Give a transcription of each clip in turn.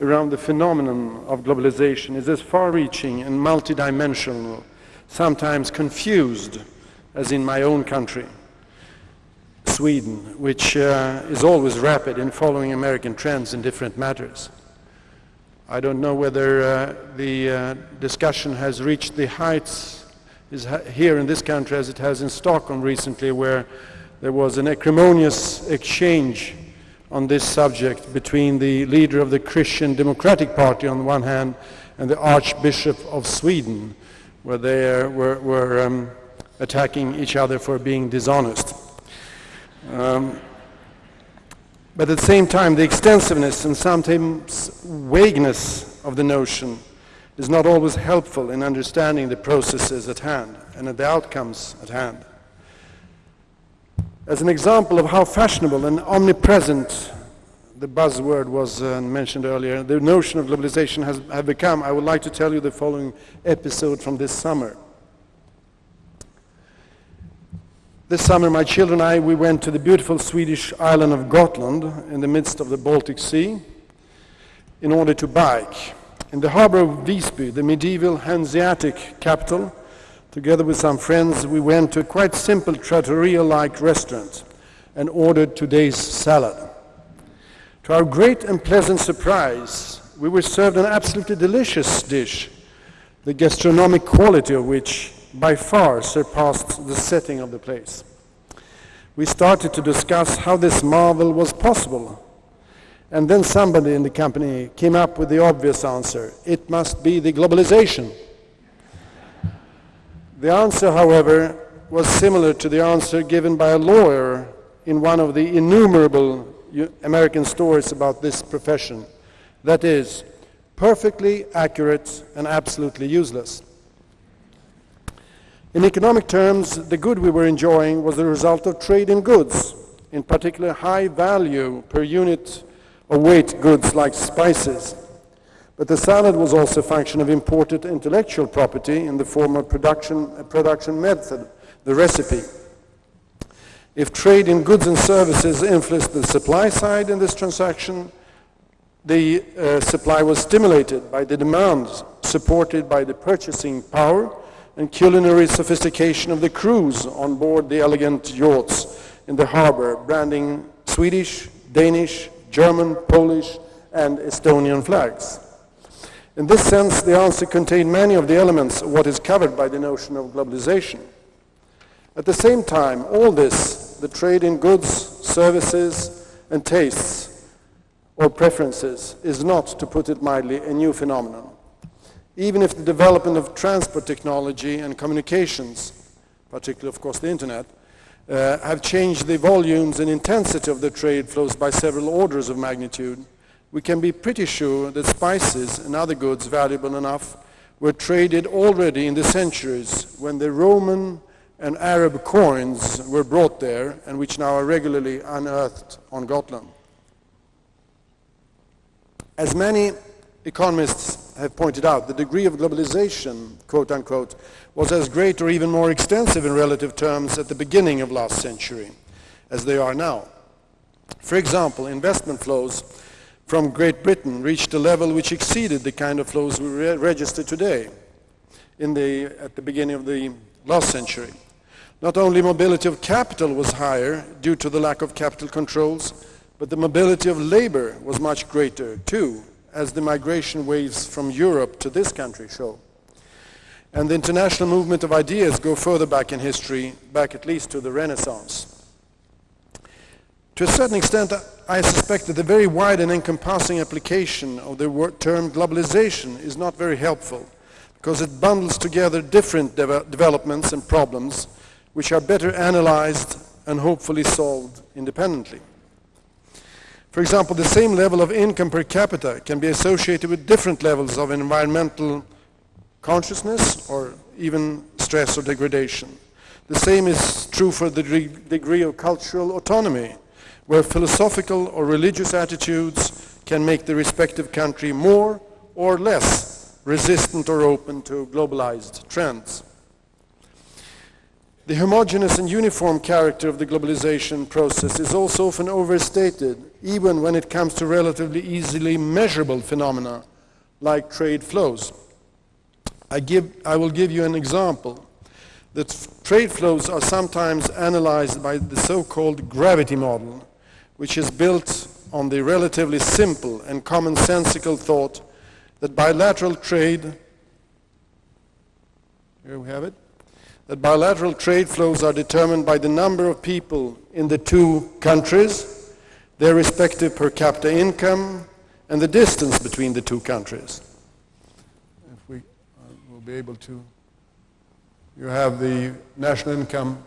around the phenomenon of globalization is as far-reaching and multidimensional, sometimes confused, as in my own country, Sweden, which uh, is always rapid in following American trends in different matters. I don't know whether uh, the uh, discussion has reached the heights here in this country as it has in Stockholm recently, where there was an acrimonious exchange on this subject between the leader of the Christian Democratic Party on the one hand and the Archbishop of Sweden, where they were, were um, attacking each other for being dishonest. Um, but at the same time, the extensiveness and sometimes vagueness of the notion is not always helpful in understanding the processes at hand and the outcomes at hand. As an example of how fashionable and omnipresent the buzzword was uh, mentioned earlier, the notion of globalization has have become, I would like to tell you the following episode from this summer. This summer, my children and I, we went to the beautiful Swedish island of Gotland in the midst of the Baltic Sea in order to bike. In the harbor of Visby, the medieval Hanseatic capital, Together with some friends, we went to a quite simple trattoria-like restaurant and ordered today's salad. To our great and pleasant surprise, we were served an absolutely delicious dish, the gastronomic quality of which by far surpassed the setting of the place. We started to discuss how this marvel was possible. And then somebody in the company came up with the obvious answer. It must be the globalization. The answer, however, was similar to the answer given by a lawyer in one of the innumerable American stories about this profession. That is, perfectly accurate and absolutely useless. In economic terms, the good we were enjoying was the result of trade in goods, in particular high value per unit of weight goods like spices, but the salad was also a function of imported intellectual property in the form of production, production method, the recipe. If trade in goods and services influenced the supply side in this transaction, the uh, supply was stimulated by the demands supported by the purchasing power and culinary sophistication of the crews on board the elegant yachts in the harbor, branding Swedish, Danish, German, Polish, and Estonian flags. In this sense, the answer contained many of the elements of what is covered by the notion of globalization. At the same time, all this, the trade in goods, services, and tastes, or preferences, is not, to put it mildly, a new phenomenon. Even if the development of transport technology and communications, particularly, of course, the internet, uh, have changed the volumes and intensity of the trade flows by several orders of magnitude, we can be pretty sure that spices and other goods valuable enough were traded already in the centuries when the Roman and Arab coins were brought there and which now are regularly unearthed on Gotland. As many economists have pointed out, the degree of globalization, quote unquote, was as great or even more extensive in relative terms at the beginning of last century as they are now. For example, investment flows from Great Britain reached a level which exceeded the kind of flows we re register today in the, at the beginning of the last century. Not only mobility of capital was higher due to the lack of capital controls, but the mobility of labor was much greater too, as the migration waves from Europe to this country show. And the international movement of ideas go further back in history, back at least to the Renaissance. To a certain extent, I suspect that the very wide and encompassing application of the term globalization is not very helpful because it bundles together different de developments and problems which are better analyzed and hopefully solved independently. For example, the same level of income per capita can be associated with different levels of environmental consciousness or even stress or degradation. The same is true for the degree of cultural autonomy where philosophical or religious attitudes can make the respective country more or less resistant or open to globalized trends. The homogeneous and uniform character of the globalization process is also often overstated, even when it comes to relatively easily measurable phenomena like trade flows. I, give, I will give you an example. The trade flows are sometimes analyzed by the so-called gravity model, which is built on the relatively simple and commonsensical thought that bilateral trade, here we have it, that bilateral trade flows are determined by the number of people in the two countries, their respective per capita income, and the distance between the two countries. If we uh, will be able to, you have the national income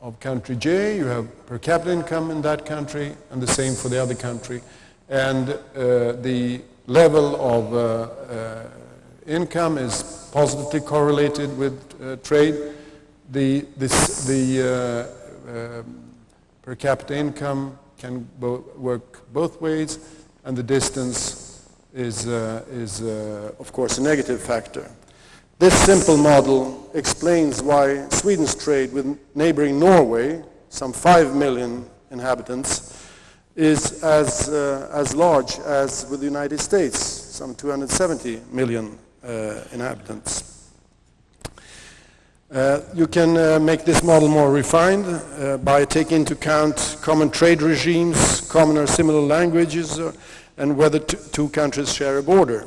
of country J, you have per capita income in that country, and the same for the other country. And uh, the level of uh, uh, income is positively correlated with uh, trade. The, this, the uh, um, per capita income can bo work both ways, and the distance is, uh, is of course, a negative factor. This simple model explains why Sweden's trade with neighboring Norway, some 5 million inhabitants, is as, uh, as large as with the United States, some 270 million uh, inhabitants. Uh, you can uh, make this model more refined uh, by taking into account common trade regimes, common or similar languages, uh, and whether two countries share a border.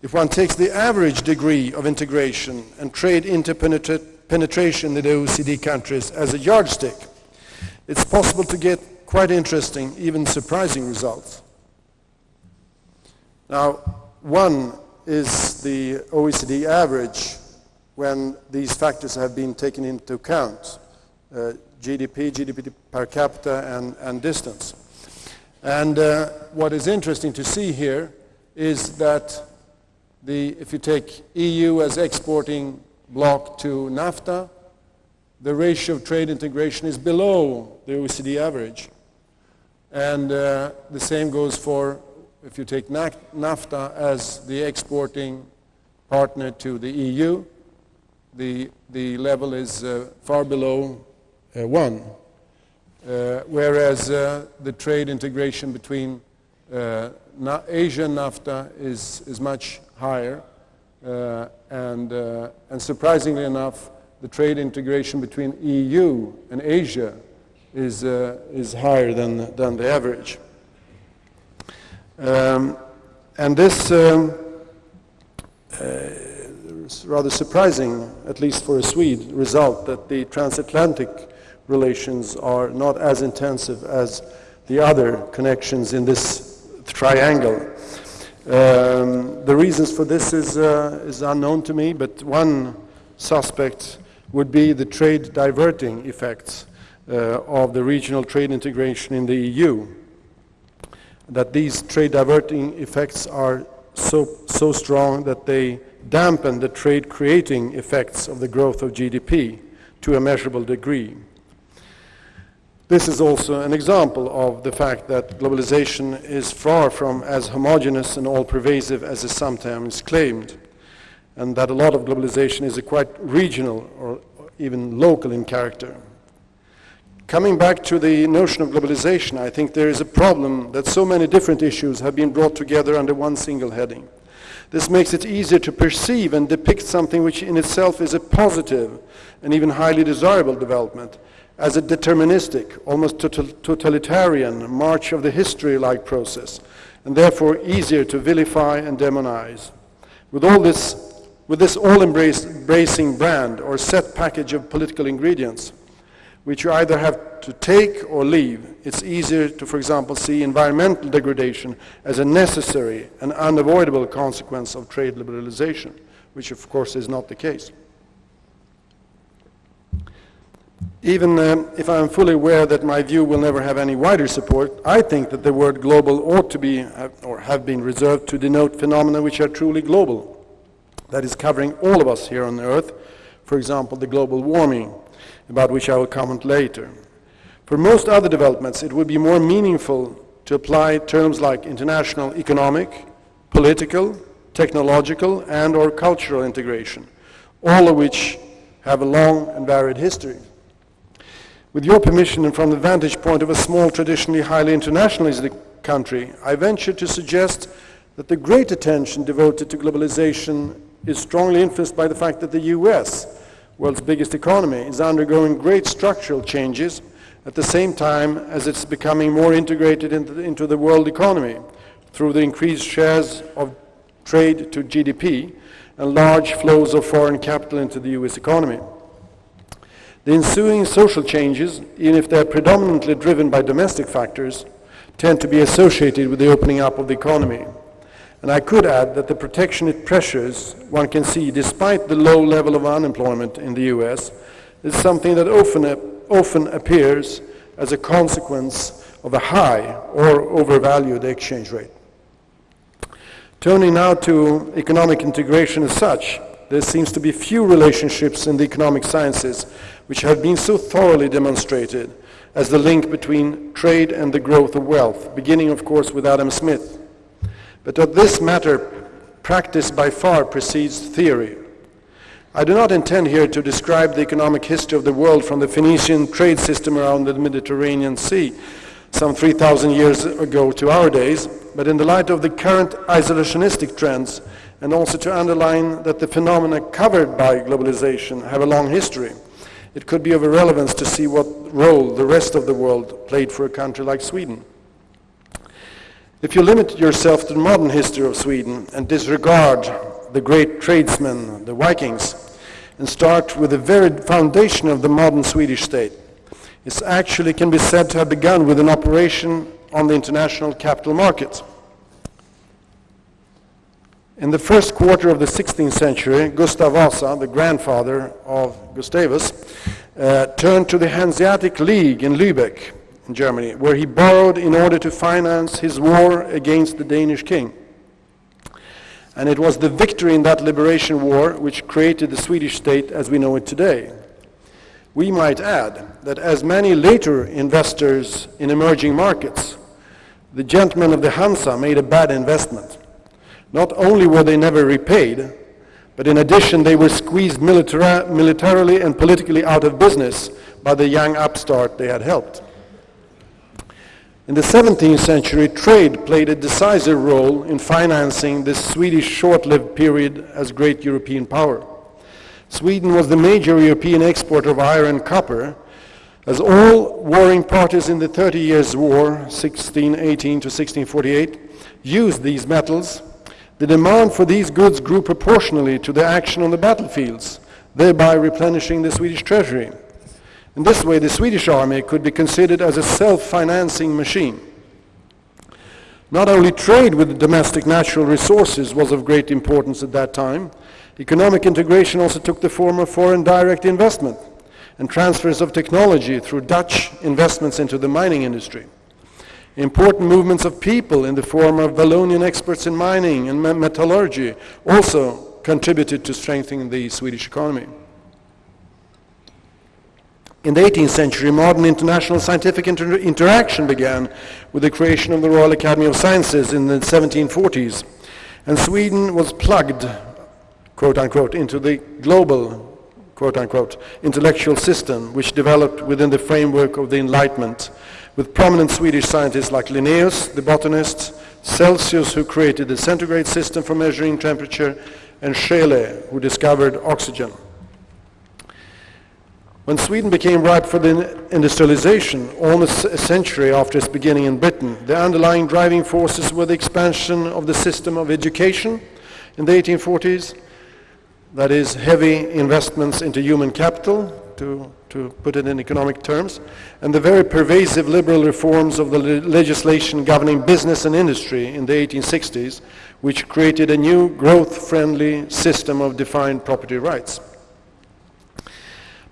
If one takes the average degree of integration and trade interpenetration in the OECD countries as a yardstick, it's possible to get quite interesting, even surprising results. Now, one is the OECD average when these factors have been taken into account, uh, GDP, GDP per capita, and, and distance. And uh, what is interesting to see here is that the, if you take EU as exporting bloc to NAFTA, the ratio of trade integration is below the OECD average. And uh, the same goes for if you take NAFTA as the exporting partner to the EU, the, the level is uh, far below uh, one. Uh, whereas uh, the trade integration between uh, Asia and NAFTA is, is much higher. Uh, and, and surprisingly enough, the trade integration between EU and Asia is, uh, is higher than, than the average. Um, and this um, uh, rather surprising, at least for a Swede, result that the transatlantic relations are not as intensive as the other connections in this triangle. Um, the reasons for this is, uh, is unknown to me, but one suspect would be the trade diverting effects uh, of the regional trade integration in the EU. That these trade diverting effects are so, so strong that they dampen the trade creating effects of the growth of GDP to a measurable degree. This is also an example of the fact that globalization is far from as homogenous and all-pervasive as is sometimes claimed, and that a lot of globalization is quite regional or even local in character. Coming back to the notion of globalization, I think there is a problem that so many different issues have been brought together under one single heading. This makes it easier to perceive and depict something which in itself is a positive and even highly desirable development as a deterministic, almost totalitarian march of the history-like process, and therefore easier to vilify and demonize. With all this, with this all-embracing brand or set package of political ingredients, which you either have to take or leave. It's easier to, for example, see environmental degradation as a necessary and unavoidable consequence of trade liberalization, which of course is not the case. Even uh, if I am fully aware that my view will never have any wider support, I think that the word global ought to be, or have been reserved to denote phenomena which are truly global. That is covering all of us here on Earth, for example, the global warming, about which I will comment later. For most other developments, it would be more meaningful to apply terms like international economic, political, technological, and or cultural integration, all of which have a long and varied history. With your permission and from the vantage point of a small, traditionally highly internationalized country, I venture to suggest that the great attention devoted to globalization is strongly influenced by the fact that the US, world's biggest economy, is undergoing great structural changes at the same time as it's becoming more integrated into the, into the world economy through the increased shares of trade to GDP and large flows of foreign capital into the US economy. The ensuing social changes, even if they're predominantly driven by domestic factors, tend to be associated with the opening up of the economy. And I could add that the protectionist pressures one can see, despite the low level of unemployment in the US, is something that often, often appears as a consequence of a high or overvalued exchange rate. Turning now to economic integration as such, there seems to be few relationships in the economic sciences which have been so thoroughly demonstrated as the link between trade and the growth of wealth, beginning of course with Adam Smith. But of this matter, practice by far precedes theory. I do not intend here to describe the economic history of the world from the Phoenician trade system around the Mediterranean Sea, some 3,000 years ago to our days, but in the light of the current isolationistic trends, and also to underline that the phenomena covered by globalization have a long history, it could be of relevance to see what role the rest of the world played for a country like Sweden. If you limit yourself to the modern history of Sweden and disregard the great tradesmen, the Vikings, and start with the very foundation of the modern Swedish state, it actually can be said to have begun with an operation on the international capital markets. In the first quarter of the 16th century, Gustav Vasa, the grandfather of Gustavus, uh, turned to the Hanseatic League in Lübeck, in Germany, where he borrowed in order to finance his war against the Danish king. And it was the victory in that liberation war which created the Swedish state as we know it today. We might add that as many later investors in emerging markets the gentlemen of the Hansa made a bad investment. Not only were they never repaid, but in addition they were squeezed militari militarily and politically out of business by the young upstart they had helped. In the 17th century, trade played a decisive role in financing this Swedish short-lived period as great European power. Sweden was the major European exporter of iron and copper, as all warring parties in the Thirty Years' War, 1618 to 1648, used these metals, the demand for these goods grew proportionally to the action on the battlefields, thereby replenishing the Swedish treasury. In this way, the Swedish army could be considered as a self-financing machine. Not only trade with domestic natural resources was of great importance at that time, economic integration also took the form of foreign direct investment and transfers of technology through Dutch investments into the mining industry. Important movements of people in the form of Wallonian experts in mining and metallurgy also contributed to strengthening the Swedish economy. In the 18th century, modern international scientific inter interaction began with the creation of the Royal Academy of Sciences in the 1740s, and Sweden was plugged, quote unquote, into the global quote unquote, intellectual system which developed within the framework of the Enlightenment, with prominent Swedish scientists like Linnaeus, the botanist, Celsius, who created the centigrade system for measuring temperature, and Scheele, who discovered oxygen. When Sweden became ripe for the industrialization, almost a century after its beginning in Britain, the underlying driving forces were the expansion of the system of education in the 1840s, that is heavy investments into human capital, to, to put it in economic terms, and the very pervasive liberal reforms of the le legislation governing business and industry in the 1860s, which created a new growth-friendly system of defined property rights.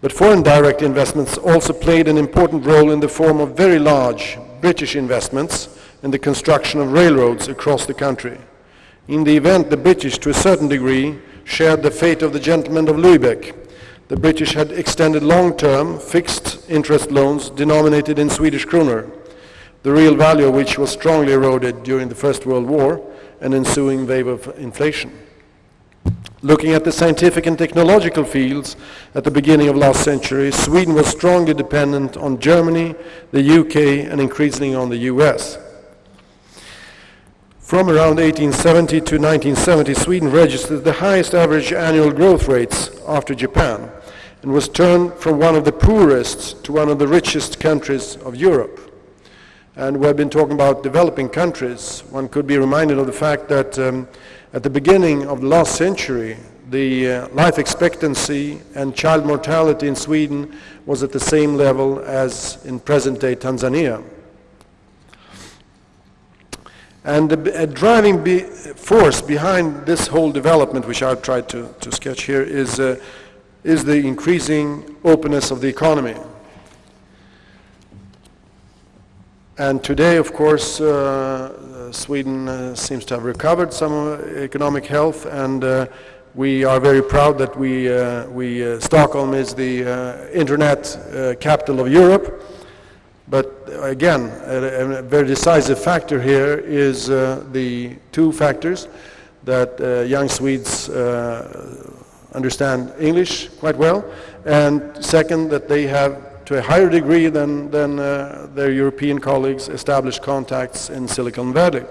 But foreign direct investments also played an important role in the form of very large British investments in the construction of railroads across the country. In the event, the British, to a certain degree, shared the fate of the gentlemen of Lübeck. The British had extended long-term fixed interest loans denominated in Swedish kroner, the real value of which was strongly eroded during the First World War and ensuing wave of inflation. Looking at the scientific and technological fields at the beginning of last century, Sweden was strongly dependent on Germany, the UK, and increasingly on the US. From around 1870 to 1970, Sweden registered the highest average annual growth rates after Japan and was turned from one of the poorest to one of the richest countries of Europe. And we have been talking about developing countries. One could be reminded of the fact that um, at the beginning of the last century, the uh, life expectancy and child mortality in Sweden was at the same level as in present-day Tanzania. And a driving be force behind this whole development, which I've tried to, to sketch here, is, uh, is the increasing openness of the economy. And today, of course, uh, Sweden uh, seems to have recovered some economic health, and uh, we are very proud that we, uh, we uh, Stockholm is the internet capital of Europe. But again, a, a, very decisive factor here is uh, the two factors that uh, young Swedes uh, understand English quite well, and second, that they have, to a higher degree than, than uh, their European colleagues, established contacts in Silicon Valley.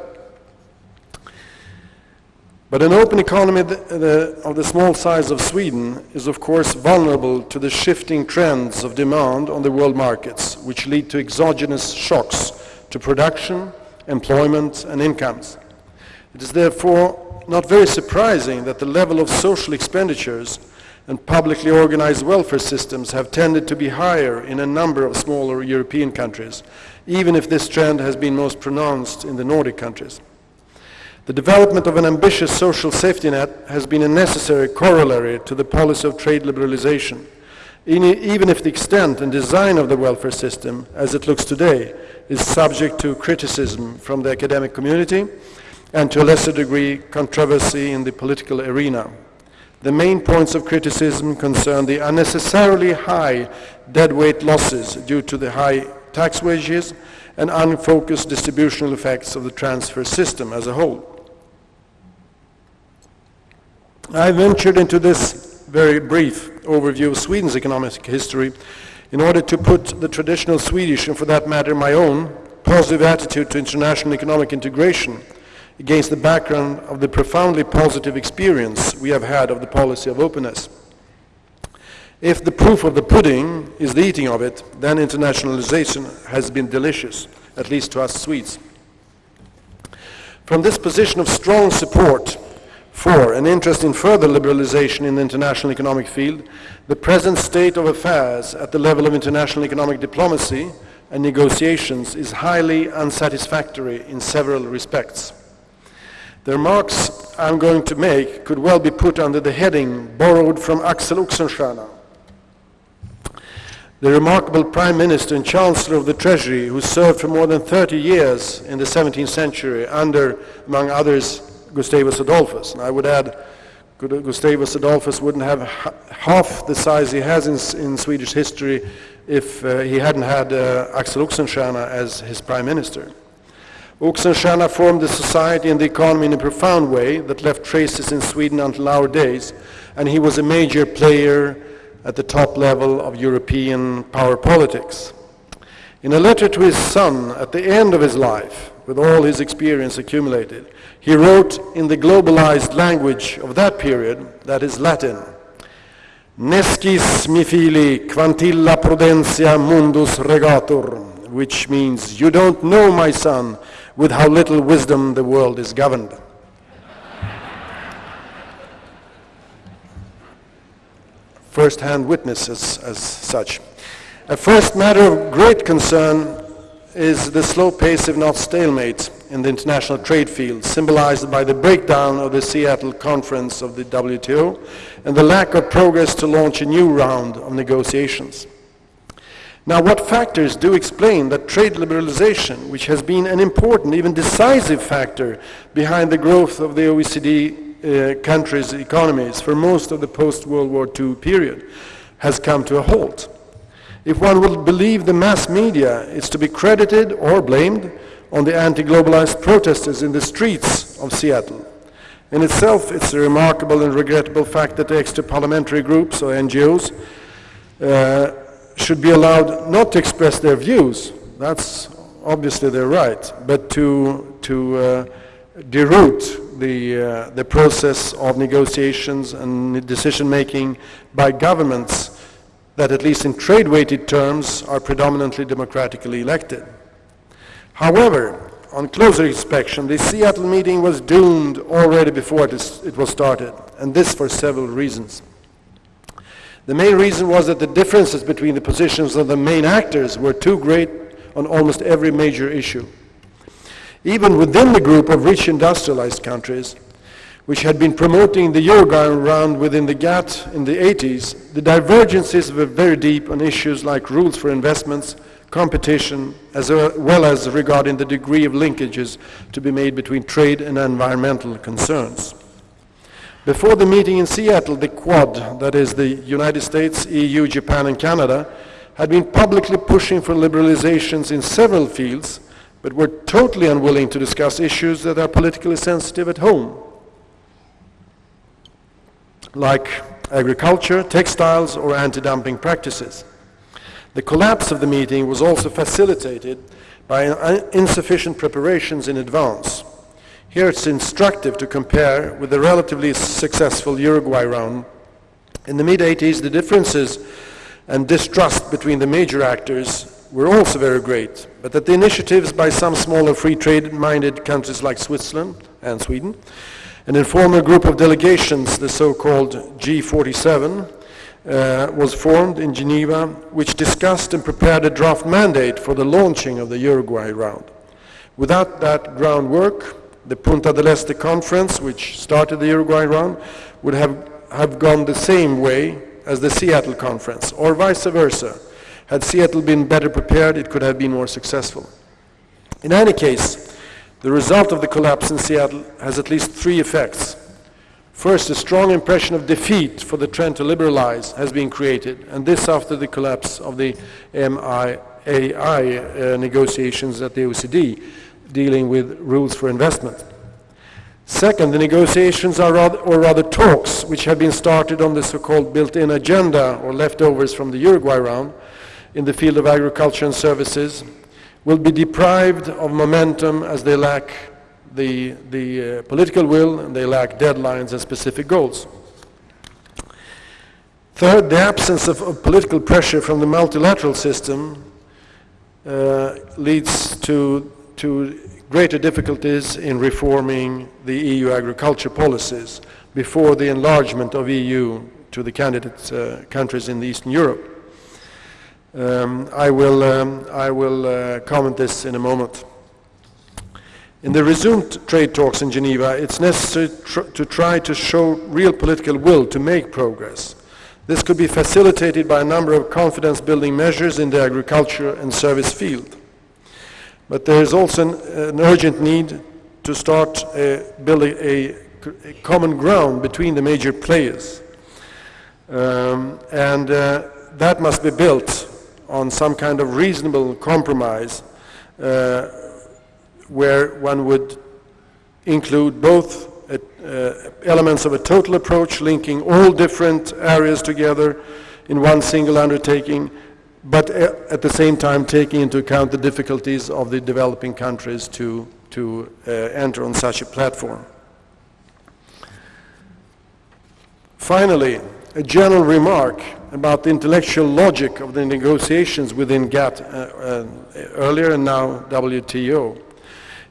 But an open economy of the small size of Sweden is of course vulnerable to the shifting trends of demand on the world markets, which lead to exogenous shocks to production, employment and incomes. It is therefore not very surprising that the level of social expenditures and publicly organized welfare systems have tended to be higher in a number of smaller European countries, even if this trend has been most pronounced in the Nordic countries. The development of an ambitious social safety net has been a necessary corollary to the policy of trade liberalization, even if the extent and design of the welfare system, as it looks today, is subject to criticism from the academic community and to a lesser degree controversy in the political arena. The main points of criticism concern the unnecessarily high deadweight losses due to the high tax wages and unfocused distributional effects of the transfer system as a whole. I ventured into this very brief overview of Sweden's economic history in order to put the traditional Swedish, and for that matter my own, positive attitude to international economic integration against the background of the profoundly positive experience we have had of the policy of openness. If the proof of the pudding is the eating of it, then internationalization has been delicious, at least to us Swedes. From this position of strong support for an interest in further liberalization in the international economic field. The present state of affairs at the level of international economic diplomacy and negotiations is highly unsatisfactory in several respects. The remarks I'm going to make could well be put under the heading borrowed from Axel Oxenstierna, the remarkable Prime Minister and Chancellor of the Treasury who served for more than 30 years in the 17th century under, among others, Gustavus Adolphus. And I would add, Gustavus Adolphus wouldn't have half the size he has in, in Swedish history if uh, he hadn't had uh, Axel Oxenstierna as his prime minister. Oxenstierna formed the society and the economy in a profound way that left traces in Sweden until our days, and he was a major player at the top level of European power politics. In a letter to his son at the end of his life, with all his experience accumulated, he wrote in the globalized language of that period, that is Latin, Nescis mi fili quantilla prudentia mundus regatur, which means, you don't know, my son, with how little wisdom the world is governed. First-hand witnesses as such. A first matter of great concern is the slow pace, if not stalemate, in the international trade field, symbolized by the breakdown of the Seattle conference of the WTO and the lack of progress to launch a new round of negotiations. Now, what factors do explain that trade liberalization, which has been an important, even decisive factor behind the growth of the OECD uh, countries' economies for most of the post-World War II period, has come to a halt? If one will believe the mass media, it's to be credited or blamed on the anti-globalized protesters in the streets of Seattle. In itself, it's a remarkable and regrettable fact that the extra parliamentary groups or NGOs uh, should be allowed not to express their views. That's obviously their right, but to, to uh, deroot the, uh, the process of negotiations and decision making by governments that at least in trade-weighted terms are predominantly democratically elected. However, on closer inspection, the Seattle meeting was doomed already before it was started, and this for several reasons. The main reason was that the differences between the positions of the main actors were too great on almost every major issue. Even within the group of rich industrialized countries, which had been promoting the Uruguay round within the GATT in the 80s, the divergences were very deep on issues like rules for investments, competition, as well as regarding the degree of linkages to be made between trade and environmental concerns. Before the meeting in Seattle, the Quad, that is the United States, EU, Japan and Canada, had been publicly pushing for liberalizations in several fields, but were totally unwilling to discuss issues that are politically sensitive at home like agriculture, textiles, or anti-dumping practices. The collapse of the meeting was also facilitated by insufficient preparations in advance. Here it's instructive to compare with the relatively successful Uruguay round. In the mid-80s, the differences and distrust between the major actors were also very great, but that the initiatives by some smaller free trade-minded countries like Switzerland and Sweden an informal group of delegations, the so-called G47, uh, was formed in Geneva, which discussed and prepared a draft mandate for the launching of the Uruguay round. Without that groundwork, the Punta del Este conference, which started the Uruguay round, would have, have gone the same way as the Seattle conference, or vice versa. Had Seattle been better prepared, it could have been more successful. In any case, the result of the collapse in Seattle has at least three effects. First, a strong impression of defeat for the trend to liberalize has been created, and this after the collapse of the MAI uh, negotiations at the OECD, dealing with rules for investment. Second, the negotiations are rather, or rather talks, which have been started on the so-called built-in agenda, or leftovers from the Uruguay round, in the field of agriculture and services, will be deprived of momentum as they lack the, the uh, political will and they lack deadlines and specific goals. Third, the absence of, of political pressure from the multilateral system uh, leads to, to greater difficulties in reforming the EU agriculture policies before the enlargement of EU to the candidate uh, countries in Eastern Europe. Um, I will, um, I will uh, comment this in a moment. In the resumed trade talks in Geneva, it's necessary tr to try to show real political will to make progress. This could be facilitated by a number of confidence-building measures in the agriculture and service field. But there is also an, an urgent need to start uh, building a, a, common ground between the major players. Um, and uh, that must be built on some kind of reasonable compromise uh, where one would include both uh, uh, elements of a total approach linking all different areas together in one single undertaking, but uh, at the same time taking into account the difficulties of the developing countries to, to uh, enter on such a platform. Finally, a general remark about the intellectual logic of the negotiations within GATT uh, uh, earlier and now WTO.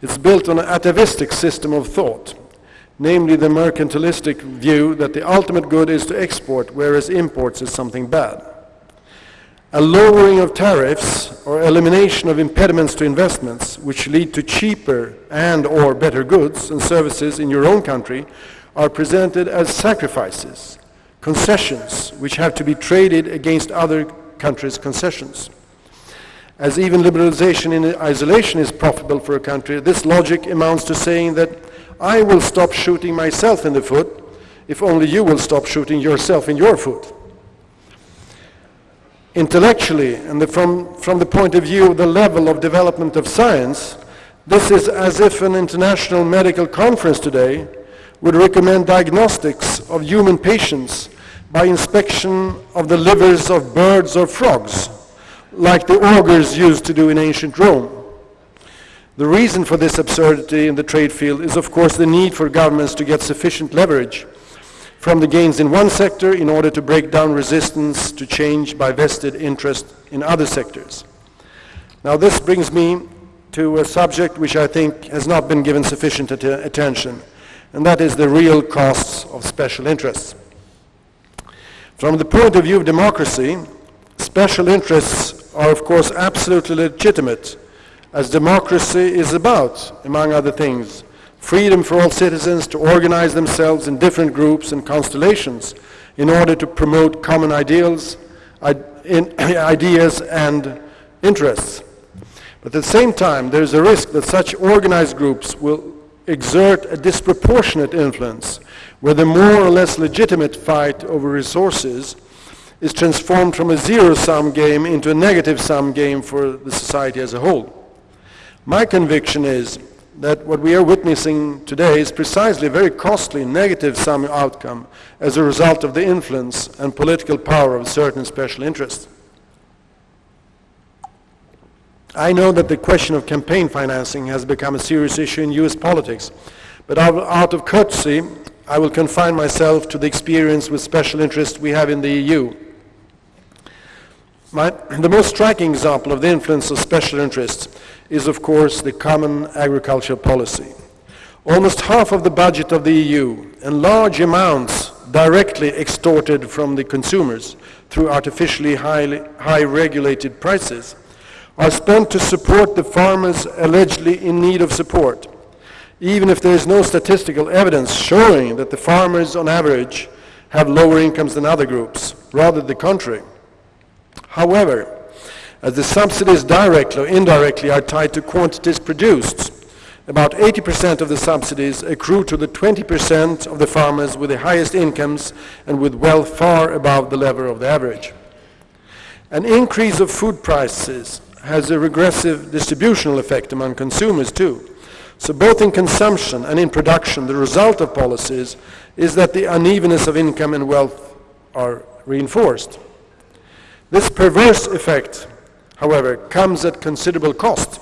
It's built on an atavistic system of thought, namely the mercantilistic view that the ultimate good is to export, whereas imports is something bad. A lowering of tariffs or elimination of impediments to investments which lead to cheaper and or better goods and services in your own country are presented as sacrifices concessions which have to be traded against other countries' concessions. As even liberalization in isolation is profitable for a country, this logic amounts to saying that I will stop shooting myself in the foot if only you will stop shooting yourself in your foot. Intellectually, and the, from, from the point of view of the level of development of science, this is as if an international medical conference today would recommend diagnostics of human patients by inspection of the livers of birds or frogs, like the augurs used to do in ancient Rome. The reason for this absurdity in the trade field is, of course, the need for governments to get sufficient leverage from the gains in one sector in order to break down resistance to change by vested interest in other sectors. Now this brings me to a subject which I think has not been given sufficient att attention, and that is the real costs of special interests. From the point of view of democracy, special interests are of course absolutely legitimate, as democracy is about, among other things, freedom for all citizens to organize themselves in different groups and constellations in order to promote common ideals, ideas and interests. But at the same time, there is a risk that such organized groups will exert a disproportionate influence, where the more or less legitimate fight over resources is transformed from a zero-sum game into a negative-sum game for the society as a whole. My conviction is that what we are witnessing today is precisely a very costly negative sum outcome as a result of the influence and political power of certain special interests. I know that the question of campaign financing has become a serious issue in US politics, but out of courtesy, I will confine myself to the experience with special interests we have in the EU. My, the most striking example of the influence of special interests is of course the common agricultural policy. Almost half of the budget of the EU and large amounts directly extorted from the consumers through artificially highly, high regulated prices are spent to support the farmers allegedly in need of support, even if there is no statistical evidence showing that the farmers on average have lower incomes than other groups, rather the contrary. However, as the subsidies directly or indirectly are tied to quantities produced. About 80% of the subsidies accrue to the 20% of the farmers with the highest incomes and with wealth far above the level of the average. An increase of food prices has a regressive distributional effect among consumers too. So both in consumption and in production, the result of policies is that the unevenness of income and wealth are reinforced. This perverse effect however, comes at considerable cost.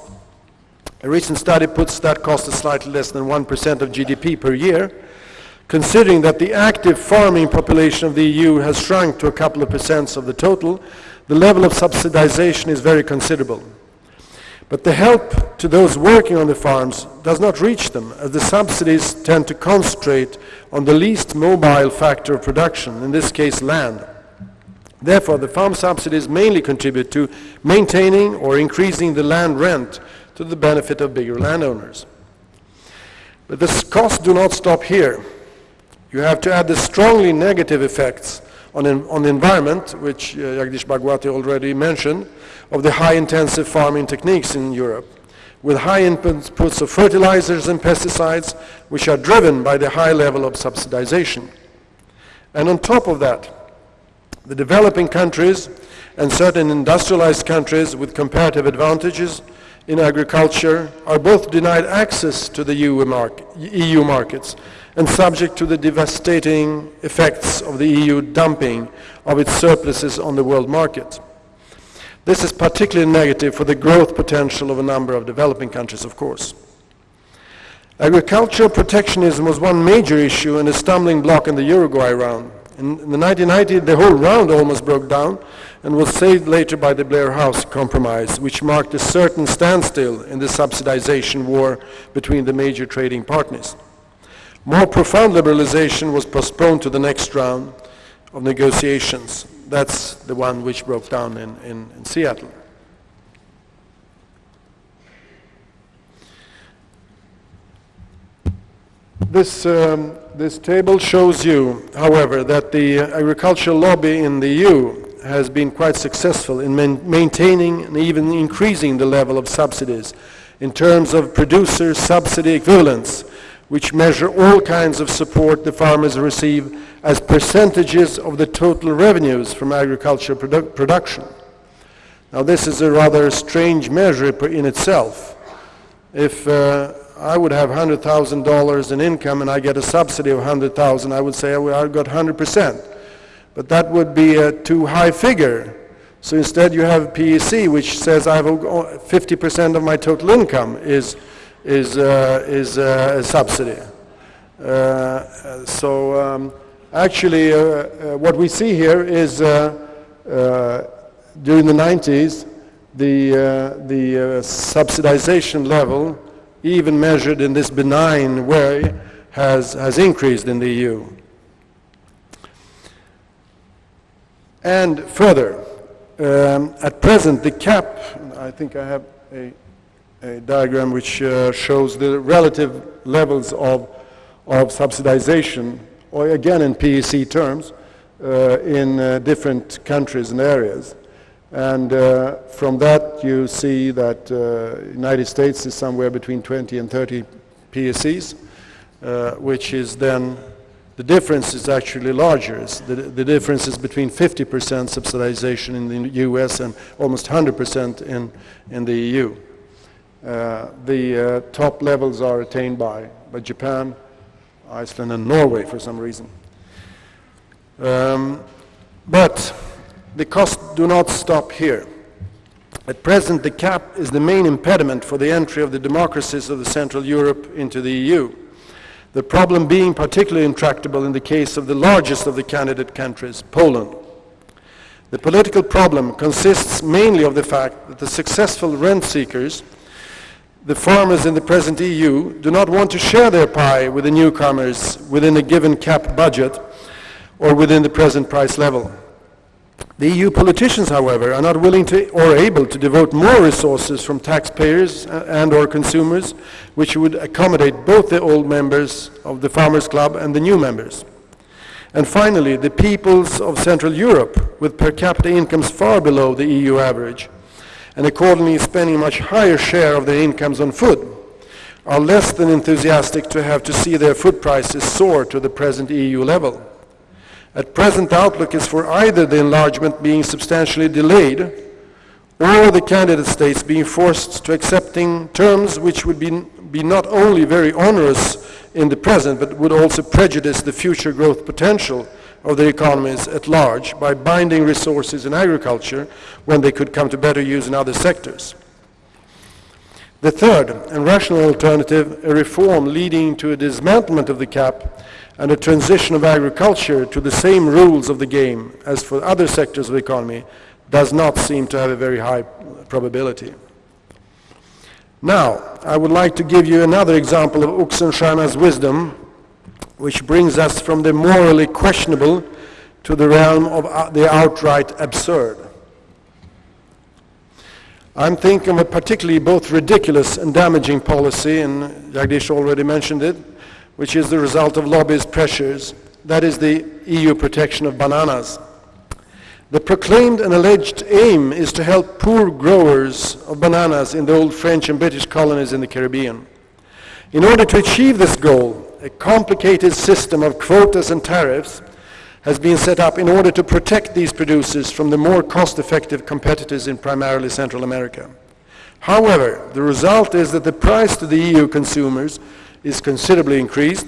A recent study puts that cost at slightly less than 1% of GDP per year. Considering that the active farming population of the EU has shrunk to a couple of percents of the total, the level of subsidization is very considerable. But the help to those working on the farms does not reach them, as the subsidies tend to concentrate on the least mobile factor of production, in this case land. Therefore, the farm subsidies mainly contribute to maintaining or increasing the land rent to the benefit of bigger landowners. But the costs do not stop here. You have to add the strongly negative effects on, on the environment, which uh, Jagdish Bhagwati already mentioned, of the high intensive farming techniques in Europe, with high inputs of fertilizers and pesticides, which are driven by the high level of subsidization. And on top of that, the developing countries and certain industrialized countries with comparative advantages in agriculture are both denied access to the EU, EU markets and subject to the devastating effects of the EU dumping of its surpluses on the world market. This is particularly negative for the growth potential of a number of developing countries, of course. Agricultural protectionism was one major issue and a stumbling block in the Uruguay round. In, the 1990, the whole round almost broke down and was saved later by the Blair House Compromise, which marked a certain standstill in the subsidization war between the major trading partners. More profound liberalization was postponed to the next round of negotiations. That's the one which broke down in, in, in Seattle. This, um, this table shows you, however, that the agricultural lobby in the EU has been quite successful in maintaining and even increasing the level of subsidies in terms of producer subsidy equivalents, which measure all kinds of support the farmers receive as percentages of the total revenues from agricultural produ production. Now this is a rather strange measure in itself. If uh, I would have $100,000 in income and I get a subsidy of 100,000, I would say well, I got 100%. But that would be a too high figure. So instead you have PEC, which says I have 50% of my total income is, is, uh, is uh, a subsidy. Uh, so um, actually uh, uh, what we see here is uh, during the 90s, the, the subsidization level, even measured in this benign way, has, has increased in the EU. And further, um, at present, the CAP, I think I have a, a diagram which uh, shows the relative levels of, of subsidization, or again in PEC terms, uh, in uh, different countries and areas. And uh, from that, you see that uh, United States is somewhere between 20 and 30 PECs, uh, which is then the difference is actually larger. The, the, difference is between 50% subsidization in the US and almost 100% in, in the EU. Uh, the uh, top levels are attained by, by Japan, Iceland and Norway for some reason. Um, but the costs do not stop here. At present, the CAP is the main impediment for the entry of the democracies of the Central Europe into the EU the problem being particularly intractable in the case of the largest of the candidate countries, Poland. The political problem consists mainly of the fact that the successful rent seekers, the farmers in the present EU, do not want to share their pie with the newcomers within a given CAP budget or within the present price level. The EU politicians, however, are not willing to or able to devote more resources from taxpayers uh, and or consumers which would accommodate both the old members of the Farmers Club and the new members. And finally, the peoples of Central Europe, with per capita incomes far below the EU average, and accordingly spending a much higher share of their incomes on food, are less than enthusiastic to have to see their food prices soar to the present EU level. At present, the outlook is for either the enlargement being substantially delayed or the candidate states being forced to accepting terms which would be, be not only very onerous in the present, but would also prejudice the future growth potential of their economies at large by binding resources in agriculture when they could come to better use in other sectors. The third and rational alternative, a reform leading to a dismantlement of the CAP and a transition of agriculture to the same rules of the game as for other sectors of the economy does not seem to have a very high probability. Now, I would like to give you another example of Oxenstierna's wisdom, which brings us from the morally questionable to the realm of uh, the outright absurd. I'm thinking of a particularly both ridiculous and damaging policy, and Jagdish already mentioned it, which is the result of lobbyist pressures. That is the EU protection of bananas. The proclaimed and alleged aim is to help poor growers of bananas in the old French and British colonies in the Caribbean. In order to achieve this goal, a complicated system of quotas and tariffs has been set up in order to protect these producers from the more cost-effective competitors in primarily Central America. However, the result is that the price to the EU consumers is considerably increased,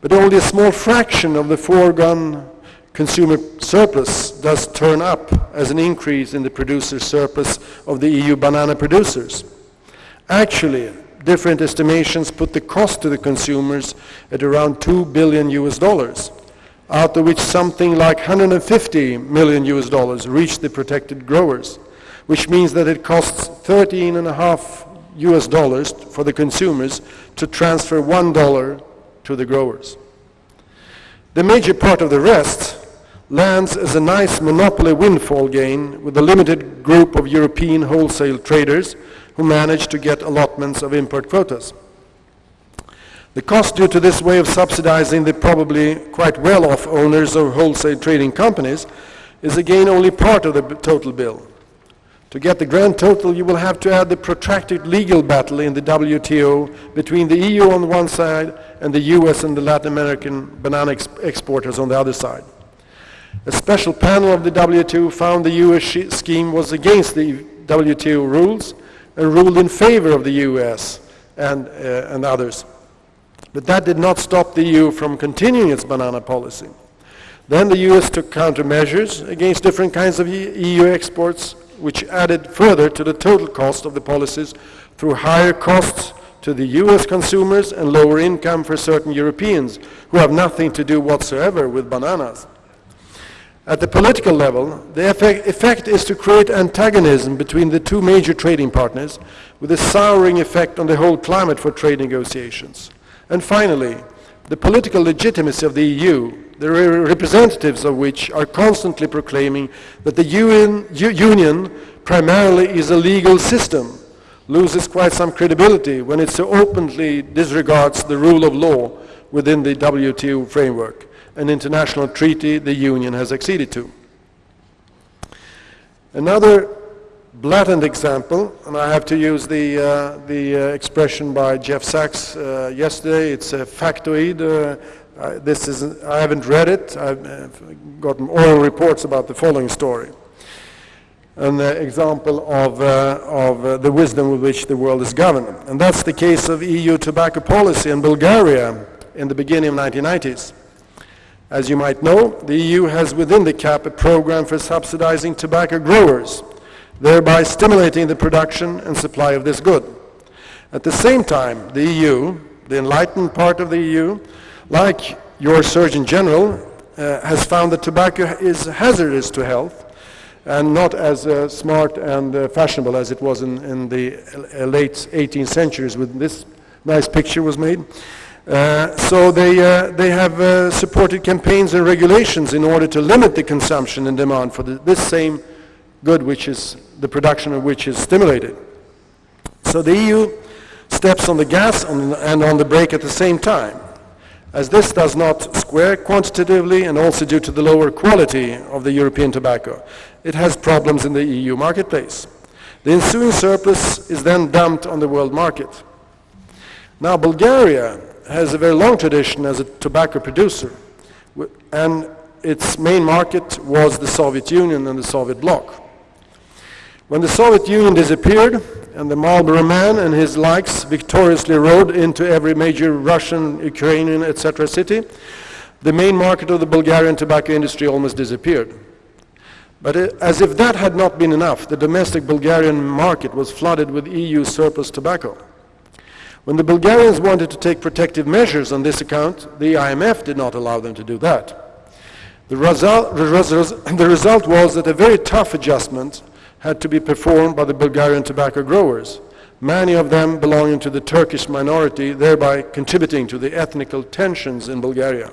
but only a small fraction of the foregone consumer surplus does turn up as an increase in the producer surplus of the EU banana producers. Actually, different estimations put the cost to the consumers at around 2 billion US dollars, out of which something like 150 million US dollars reach the protected growers, which means that it costs 13 and a half US dollars for the consumers to transfer one dollar to the growers. The major part of the rest lands as a nice monopoly windfall gain with a limited group of European wholesale traders who manage to get allotments of import quotas. The cost due to this way of subsidizing the probably quite well-off owners of wholesale trading companies is again only part of the total bill. To get the grand total, you will have to add the protracted legal battle in the WTO between the EU on one side and the US and the Latin American banana ex exporters on the other side. A special panel of the WTO found the US scheme was against the WTO rules and ruled in favor of the US and, uh, and others. But that did not stop the EU from continuing its banana policy. Then the US took countermeasures against different kinds of EU exports, which added further to the total cost of the policies through higher costs to the US consumers and lower income for certain Europeans who have nothing to do whatsoever with bananas. At the political level, the effect, is to create antagonism between the two major trading partners with a souring effect on the whole climate for trade negotiations. And finally, the political legitimacy of the EU, the representatives of which are constantly proclaiming that the UN, Union primarily is a legal system loses quite some credibility when it so openly disregards the rule of law within the WTO framework, an international treaty the Union has acceded to. Another blatant example, and I have to use the, uh, the uh, expression by Jeff Sachs uh, yesterday, it's a factoid. Uh, this is, I haven't read it, I've uh, gotten oral reports about the following story an example of, uh, of uh, the wisdom with which the world is governed. And that's the case of EU tobacco policy in Bulgaria in the beginning of 1990s. As you might know, the EU has within the CAP a program for subsidizing tobacco growers, thereby stimulating the production and supply of this good. At the same time, the EU, the enlightened part of the EU, like your Surgeon General, uh, has found that tobacco is hazardous to health and not as uh, smart and uh, fashionable as it was in, in the uh, late 18th centuries when this nice picture was made. Uh, so they, uh, they have supported campaigns and regulations in order to limit the consumption and demand for the, this same good which is the production of which is stimulated. So the EU steps on the gas on, and on the brake at the same time. As this does not square quantitatively and also due to the lower quality of the European tobacco, it has problems in the EU marketplace. The ensuing surplus is then dumped on the world market. Now Bulgaria has a very long tradition as a tobacco producer and its main market was the Soviet Union and the Soviet bloc. When the Soviet Union disappeared and the Marlboro man and his likes victoriously rode into every major Russian, Ukrainian, etc. city, the main market of the Bulgarian tobacco industry almost disappeared. But it, as if that had not been enough, the domestic Bulgarian market was flooded with EU surplus tobacco. When the Bulgarians wanted to take protective measures on this account, the IMF did not allow them to do that. The result, the result was that a very tough adjustment had to be performed by the Bulgarian tobacco growers, many of them belonging to the Turkish minority, thereby contributing to the ethnical tensions in Bulgaria.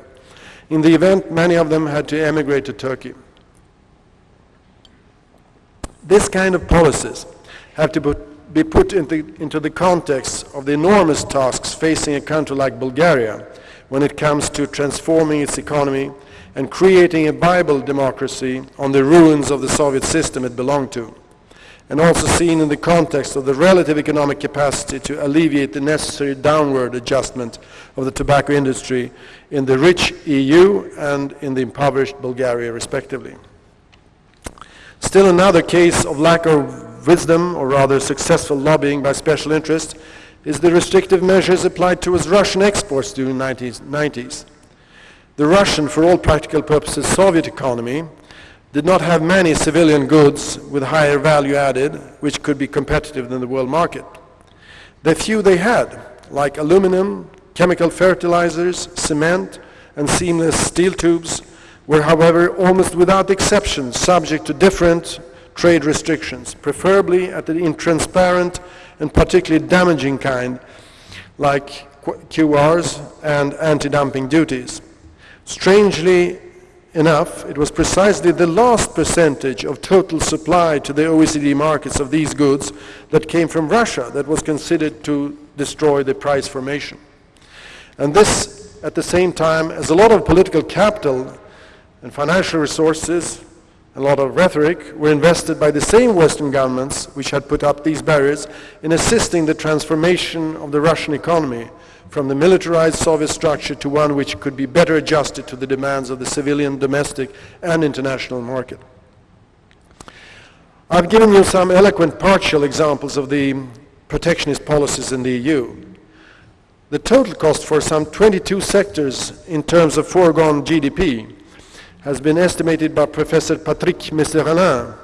In the event, many of them had to emigrate to Turkey. This kind of policies have to be put into, into the context of the enormous tasks facing a country like Bulgaria when it comes to transforming its economy and creating a Bible democracy on the ruins of the Soviet system it belonged to, and also seen in the context of the relative economic capacity to alleviate the necessary downward adjustment of the tobacco industry in the rich EU and in the impoverished Bulgaria, respectively. Still another case of lack of wisdom, or rather successful lobbying by special interests, is the restrictive measures applied towards Russian exports during the 90s. The Russian, for all practical purposes, Soviet economy did not have many civilian goods with higher value added, which could be competitive in the world market. The few they had, like aluminum, chemical fertilizers, cement, and seamless steel tubes, were, however, almost without exception subject to different trade restrictions, preferably at the intransparent and particularly damaging kind, like QRs and anti-dumping duties. Strangely enough, it was precisely the last percentage of total supply to the OECD markets of these goods that came from Russia that was considered to destroy the price formation. And this, at the same time, as a lot of political capital and financial resources, a lot of rhetoric, were invested by the same Western governments which had put up these barriers in assisting the transformation of the Russian economy from the militarized Soviet structure to one which could be better adjusted to the demands of the civilian, domestic, and international market. I've given you some eloquent partial examples of the protectionist policies in the EU. The total cost for some 22 sectors in terms of foregone GDP has been estimated by Professor Patrick Messerlin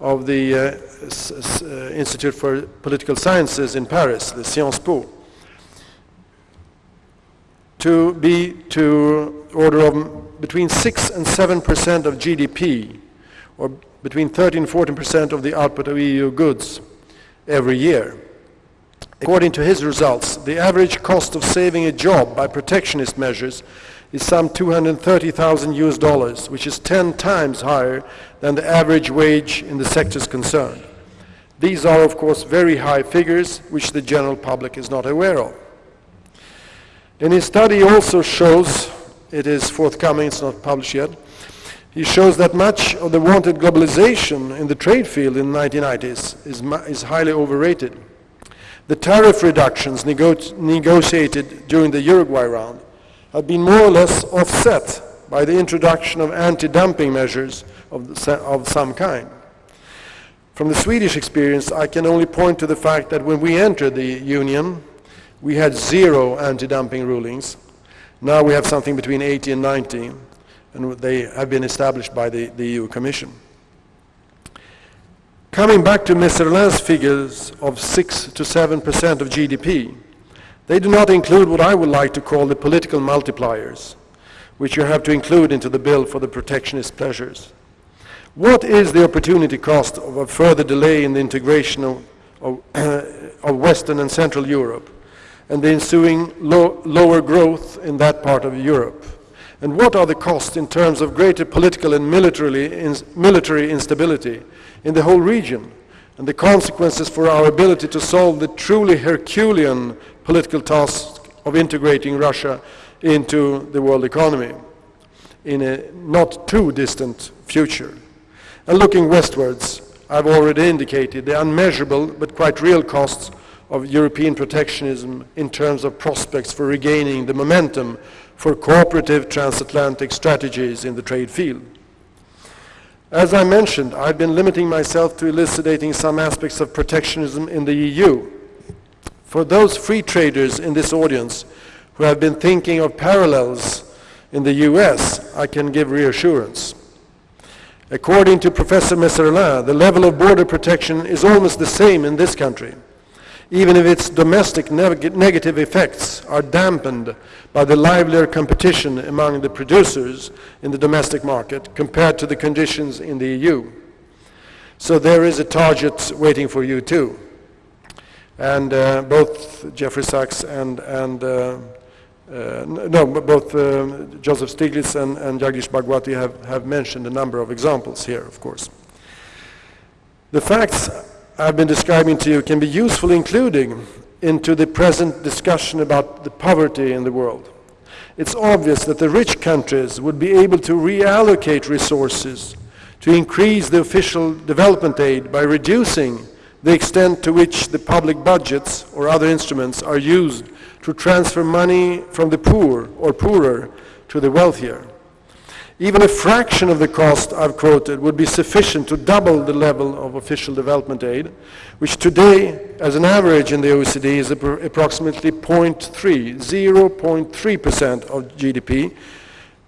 of the uh, uh, Institute for Political Sciences in Paris, the Sciences Po, to be to order of between 6 and 7 percent of GDP, or between 13 and 14 percent of the output of EU goods every year. According to his results, the average cost of saving a job by protectionist measures is some 230,000 US dollars, which is 10 times higher than the average wage in the sectors concerned. These are, of course, very high figures, which the general public is not aware of. And his study also shows, it is forthcoming, it's not published yet, he shows that much of the wanted globalization in the trade field in the 1990s is, is highly overrated. The tariff reductions nego negotiated during the Uruguay round have been more or less offset by the introduction of anti-dumping measures of, the, of some kind. From the Swedish experience, I can only point to the fact that when we entered the Union, we had zero anti-dumping rulings. Now we have something between 80 and 90, and they have been established by the, the EU Commission. Coming back to Messerlin's figures of 6 to 7 percent of GDP, they do not include what I would like to call the political multipliers, which you have to include into the bill for the protectionist pleasures. What is the opportunity cost of a further delay in the integration of, of, of Western and Central Europe and the ensuing low, lower growth in that part of Europe? And what are the costs in terms of greater political and military instability in the whole region and the consequences for our ability to solve the truly Herculean political task of integrating Russia into the world economy in a not too distant future. And looking westwards, I've already indicated the unmeasurable but quite real costs of European protectionism in terms of prospects for regaining the momentum for cooperative transatlantic strategies in the trade field. As I mentioned, I've been limiting myself to elucidating some aspects of protectionism in the EU. For those free traders in this audience who have been thinking of parallels in the US, I can give reassurance. According to Professor Messerlin, the level of border protection is almost the same in this country, even if its domestic neg negative effects are dampened by the livelier competition among the producers in the domestic market compared to the conditions in the EU. So there is a target waiting for you too. And uh, both Jeffrey Sachs and, and uh, uh, no, both uh, Joseph Stiglitz and, and Jagdish Bhagwati have, have mentioned a number of examples here, of course. The facts I've been describing to you can be useful including into the present discussion about the poverty in the world. It's obvious that the rich countries would be able to reallocate resources to increase the official development aid by reducing the extent to which the public budgets or other instruments are used to transfer money from the poor or poorer to the wealthier. Even a fraction of the cost I've quoted would be sufficient to double the level of official development aid, which today, as an average in the OECD, is approximately 0.3, 0.3% of GDP,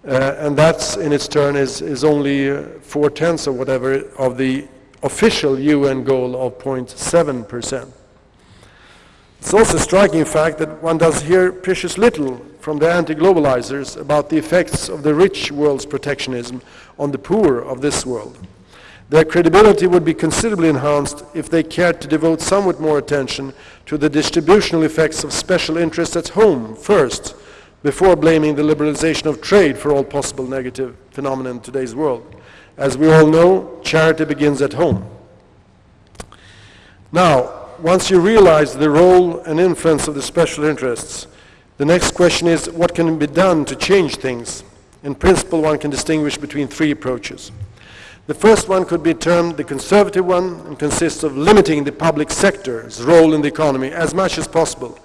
uh, and that in its turn is, is only uh, four-tenths or whatever of the official UN goal of 0.7%. It's also a striking fact that one does hear precious little from the anti-globalizers about the effects of the rich world's protectionism on the poor of this world. Their credibility would be considerably enhanced if they cared to devote somewhat more attention to the distributional effects of special interests at home first, before blaming the liberalization of trade for all possible negative phenomena in today's world. As we all know, charity begins at home. Now, once you realize the role and influence of the special interests, the next question is what can be done to change things? In principle, one can distinguish between three approaches. The first one could be termed the conservative one and consists of limiting the public sector's role in the economy as much as possible,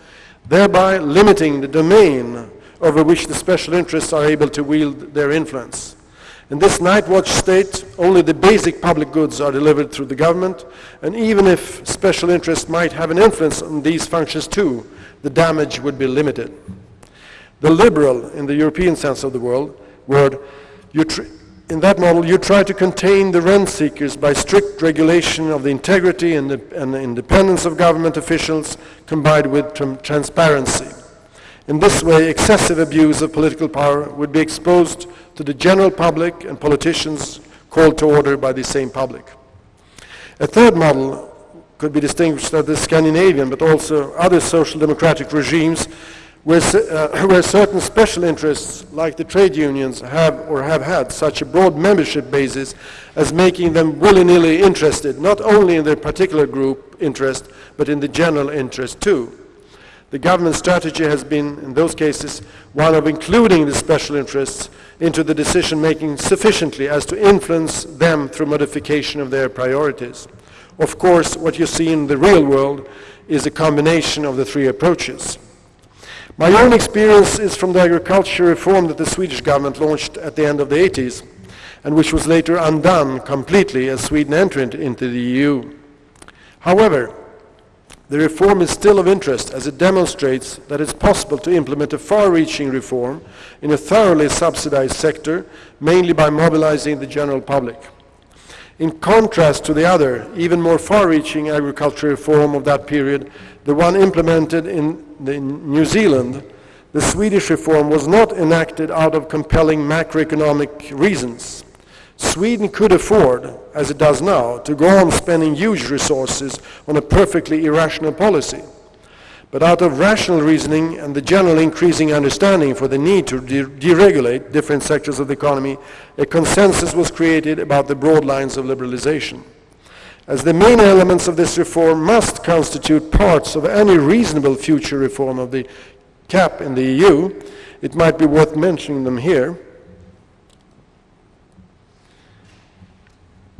thereby limiting the domain over which the special interests are able to wield their influence. In this night watch state, only the basic public goods are delivered through the government, and even if special interests might have an influence on these functions too, the damage would be limited. The liberal, in the European sense of the world, word, in that model, you try to contain the rent seekers by strict regulation of the integrity and the, and the independence of government officials combined with transparency. In this way, excessive abuse of political power would be exposed to the general public and politicians called to order by the same public. A third model could be distinguished as the Scandinavian, but also other social democratic regimes where, uh, where, certain special interests, like the trade unions, have or have had such a broad membership basis as making them willy-nilly interested, not only in their particular group interest, but in the general interest too. The government strategy has been, in those cases, one of including the special interests into the decision-making sufficiently as to influence them through modification of their priorities. Of course, what you see in the real world is a combination of the three approaches. My own experience is from the agriculture reform that the Swedish government launched at the end of the 80s, and which was later undone completely as Sweden entered into the EU. However, the reform is still of interest as it demonstrates that it's possible to implement a far-reaching reform in a thoroughly subsidized sector, mainly by mobilizing the general public. In contrast to the other, even more far-reaching agricultural reform of that period, the one implemented in, in New Zealand, the Swedish reform was not enacted out of compelling macroeconomic reasons. Sweden could afford, as it does now, to go on spending huge resources on a perfectly irrational policy. But out of rational reasoning and the general increasing understanding for the need to de deregulate different sectors of the economy, a consensus was created about the broad lines of liberalization. As the main elements of this reform must constitute parts of any reasonable future reform of the CAP in the EU, it might be worth mentioning them here.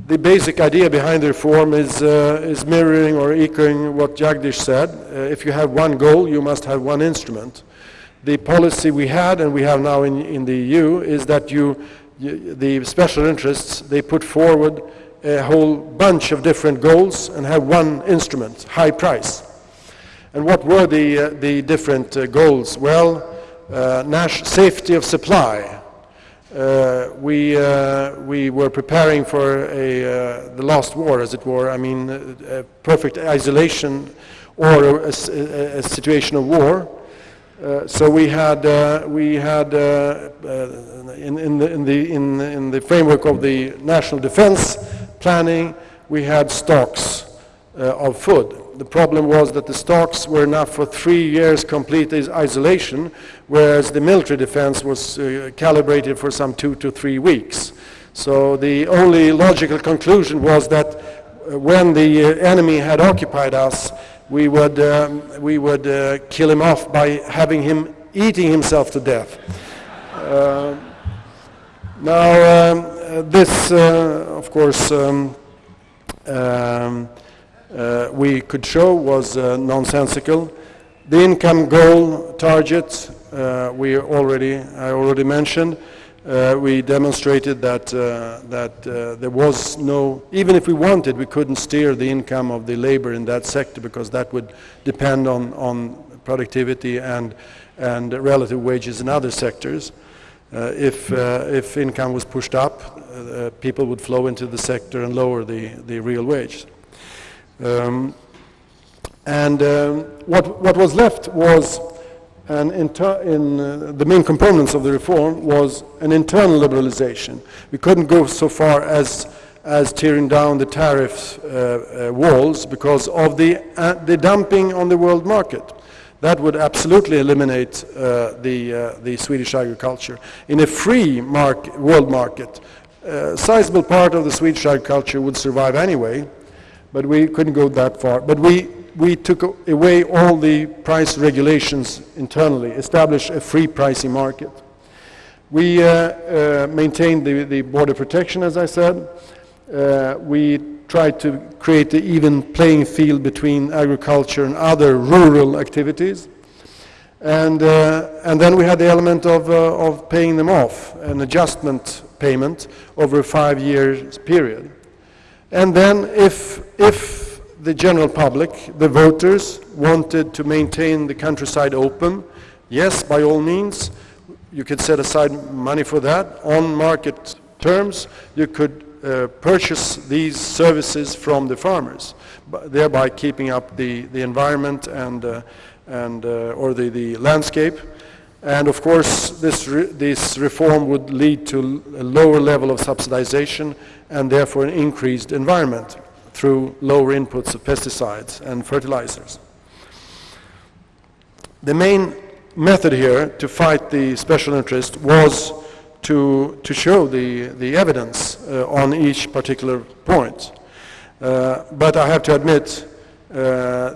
The basic idea behind the reform is, uh, is mirroring or echoing what Jagdish said. Uh, if you have one goal, you must have one instrument. The policy we had and we have now in, in the EU is that you, you, the special interests, they put forward a whole bunch of different goals and have one instrument, high price. And what were the, uh, the different uh, goals? Well, uh, safety of supply, uh, we, uh, we were preparing for a, uh, the last war, as it were. I mean, uh, perfect isolation or a, a, a situation of war. Uh, so we had, uh, we had in, in, the, in, the, in, in the framework of the national defense planning, we had stocks of food the problem was that the stocks were enough for three years complete isolation, whereas the military defense was uh, calibrated for some two to three weeks. So the only logical conclusion was that uh, when the uh, enemy had occupied us, we would, um, we would uh, kill him off by having him eating himself to death. Uh, now, um, uh, this, of course, um, um uh, we could show was uh, nonsensical. The income goal target uh, we already, I already mentioned. Uh, we demonstrated that, uh, that uh, there was no, even if we wanted, we couldn't steer the income of the labor in that sector because that would depend on, on productivity and, and relative wages in other sectors. if, if income was pushed up, people would flow into the sector and lower the, the real wage. Um, and um, what, what was left was an in uh, the main components of the reform was an internal liberalization. We couldn't go so far as as tearing down the tariff uh, uh, walls because of the, uh, the dumping on the world market. That would absolutely eliminate uh, the, uh, the Swedish agriculture. In a free mark world market, a sizable part of the Swedish agriculture would survive anyway, but we couldn't go that far. But we, we took away all the price regulations internally, established a free pricing market. We uh, uh, maintained the, the, border protection, as I said. Uh, we tried to create an even playing field between agriculture and other rural activities. And, uh, and then we had the element of, uh, of paying them off, an adjustment payment over a five-year period. And then if, if the general public, the voters, wanted to maintain the countryside open, yes, by all means, you could set aside money for that. On market terms, you could uh, purchase these services from the farmers, thereby keeping up the, the environment and, uh, and, uh, or the, the landscape. And of course, this, re this reform would lead to a lower level of subsidization and therefore an increased environment through lower inputs of pesticides and fertilizers. The main method here to fight the special interest was to, to show the, the evidence uh, on each particular point. Uh, but I have to admit uh,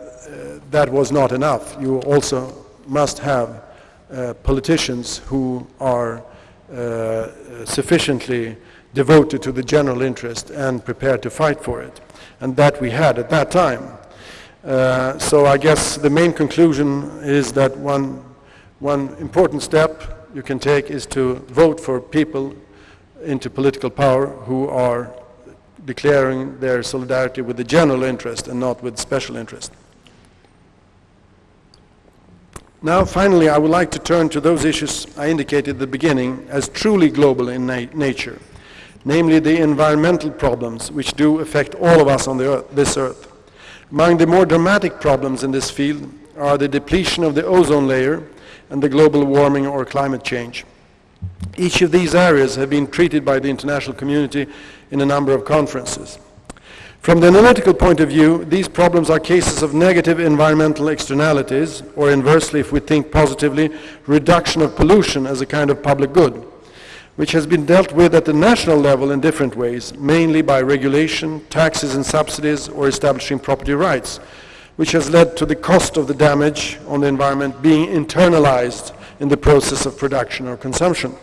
that was not enough. You also must have politicians who are uh, sufficiently devoted to the general interest and prepared to fight for it. And that we had at that time. Uh, so I guess the main conclusion is that one, one important step you can take is to vote for people into political power who are declaring their solidarity with the general interest and not with special interest. Now, finally, I would like to turn to those issues I indicated at the beginning as truly global in na nature, namely the environmental problems which do affect all of us on earth, this earth. Among the more dramatic problems in this field are the depletion of the ozone layer and the global warming or climate change. Each of these areas have been treated by the international community in a number of conferences. From the analytical point of view, these problems are cases of negative environmental externalities, or inversely, if we think positively, reduction of pollution as a kind of public good, which has been dealt with at the national level in different ways, mainly by regulation, taxes and subsidies, or establishing property rights, which has led to the cost of the damage on the environment being internalized in the process of production or consumption.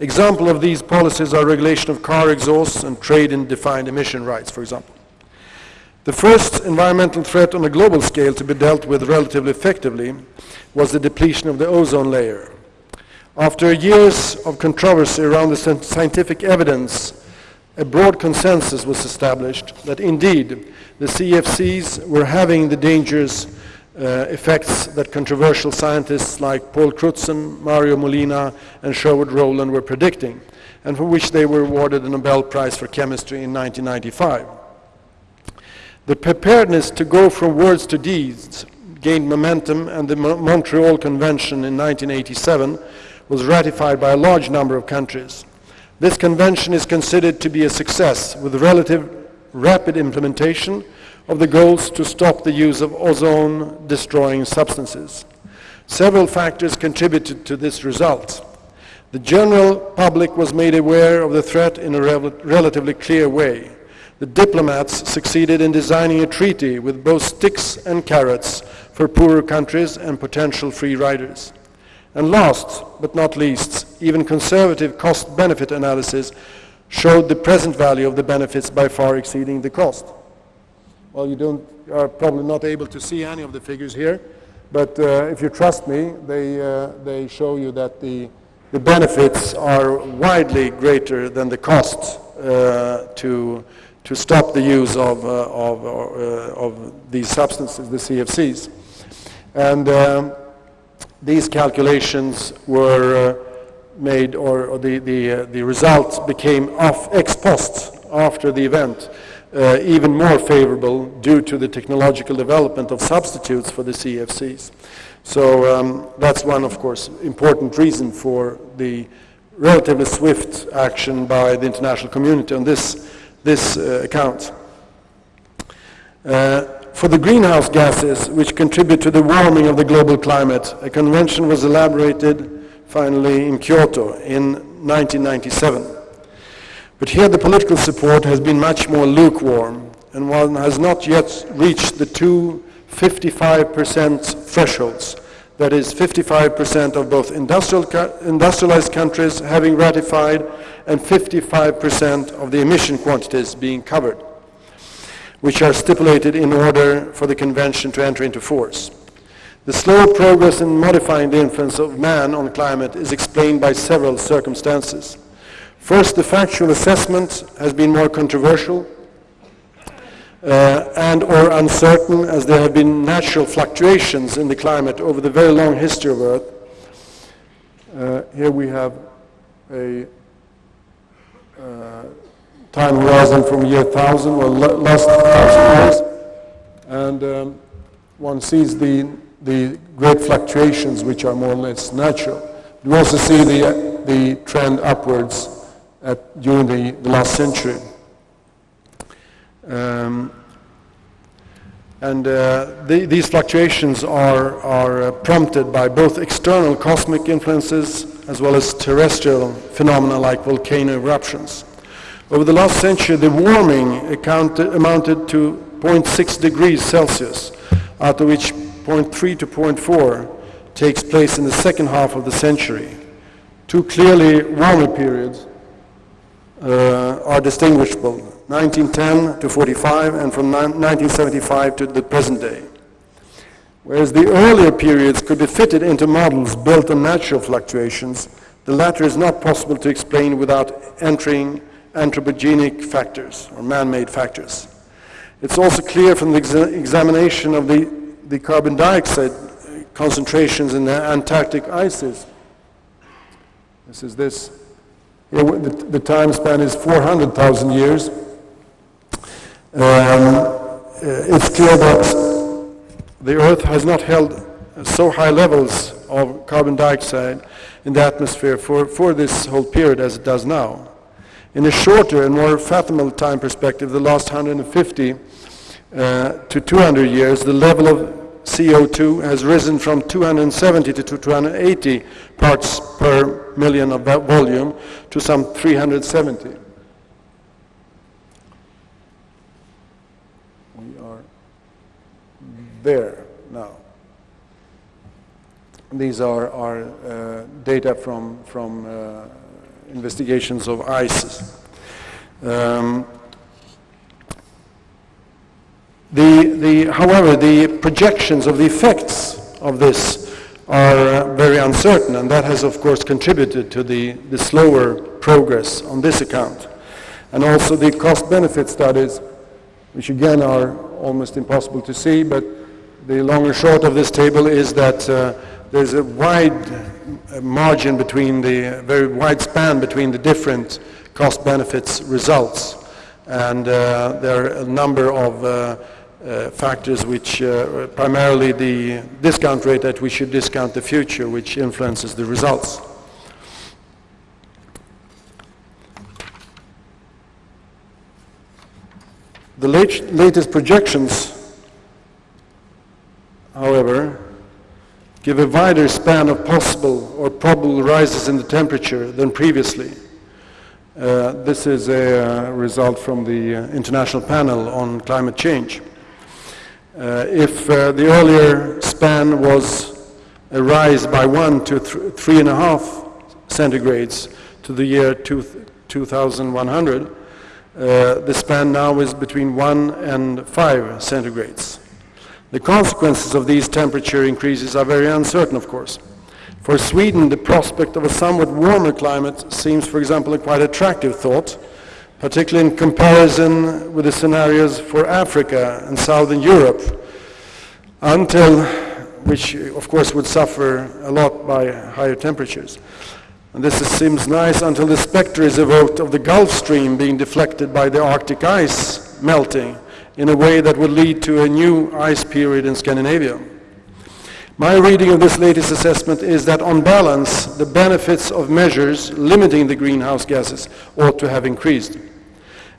Example of these policies are regulation of car exhausts and trade in defined emission rights, for example. The first environmental threat on a global scale to be dealt with relatively effectively was the depletion of the ozone layer. After years of controversy around the scientific evidence, a broad consensus was established that indeed the CFCs were having the dangers uh, effects that controversial scientists like Paul Crutzen, Mario Molina, and Sherwood Rowland were predicting, and for which they were awarded the Nobel Prize for Chemistry in 1995. The preparedness to go from words to deeds gained momentum, and the Mo Montreal Convention in 1987 was ratified by a large number of countries. This convention is considered to be a success with relative rapid implementation of the goals to stop the use of ozone-destroying substances. Several factors contributed to this result. The general public was made aware of the threat in a rel relatively clear way. The diplomats succeeded in designing a treaty with both sticks and carrots for poorer countries and potential free riders. And last but not least, even conservative cost-benefit analysis showed the present value of the benefits by far exceeding the cost. Well, you don't, are probably not able to see any of the figures here, but uh, if you trust me, they, uh, they show you that the, the benefits are widely greater than the cost uh, to, to stop the use of, uh, of, uh, of these substances, the CFCs. And um, these calculations were uh, made, or, or the, the, the results became off ex post after the event uh, even more favorable due to the technological development of substitutes for the CFCs. So um, that's one, of course, important reason for the relatively swift action by the international community on this, this uh, account. Uh, for the greenhouse gases which contribute to the warming of the global climate, a convention was elaborated finally in Kyoto in 1997. But here the political support has been much more lukewarm, and one has not yet reached the two 55% thresholds. That is 55% of both industrial, industrialized countries having ratified and 55% of the emission quantities being covered, which are stipulated in order for the convention to enter into force. The slow progress in modifying the influence of man on climate is explained by several circumstances. First, the factual assessment has been more controversial uh, and or uncertain as there have been natural fluctuations in the climate over the very long history of Earth. Uh, here we have a uh, time horizon from year 1000, well, last thousand years, and um, one sees the, the great fluctuations which are more or less natural. We also see the, the trend upwards at, during the, the last century. Um, and uh, the, these fluctuations are, are uh, prompted by both external cosmic influences as well as terrestrial phenomena like volcano eruptions. Over the last century, the warming accounted, amounted to 0.6 degrees Celsius, out of which 0.3 to 0.4 takes place in the second half of the century. Two clearly warmer periods uh, are distinguishable, 1910 to 45 and from 1975 to the present day. Whereas the earlier periods could be fitted into models built on natural fluctuations, the latter is not possible to explain without entering anthropogenic factors or man-made factors. It's also clear from the exa examination of the, the carbon dioxide concentrations in the Antarctic ices. This is this. The, the time span is 400,000 years. Um, uh, it's clear that the Earth has not held so high levels of carbon dioxide in the atmosphere for, for this whole period as it does now. In a shorter and more fathomable time perspective, the last 150 uh, to 200 years, the level of CO2 has risen from 270 to 280 parts per million of volume to some 370. We are there now. These are, are uh, data from, from uh, investigations of ice. Um, the, the, however, the projections of the effects of this are uh, very uncertain, and that has, of course, contributed to the, the slower progress on this account. And also the cost-benefit studies, which again are almost impossible to see, but the long and short of this table is that uh, there's a wide uh, margin between the, very wide span between the different cost-benefits results. And uh, there are a number of uh, uh, factors which uh, primarily the discount rate that we should discount the future which influences the results. The late, latest projections, however, give a wider span of possible or probable rises in the temperature than previously. Uh, this is a result from the uh, International Panel on Climate Change. Uh, if uh, the earlier span was a rise by one to th three and a half centigrades to the year two 2100, uh, the span now is between one and five centigrades. The consequences of these temperature increases are very uncertain, of course. For Sweden, the prospect of a somewhat warmer climate seems, for example, a quite attractive thought, particularly in comparison with the scenarios for Africa and Southern Europe, until, which of course would suffer a lot by higher temperatures. And this seems nice until the specter is evoked of the Gulf Stream being deflected by the Arctic ice melting in a way that would lead to a new ice period in Scandinavia. My reading of this latest assessment is that on balance, the benefits of measures limiting the greenhouse gases ought to have increased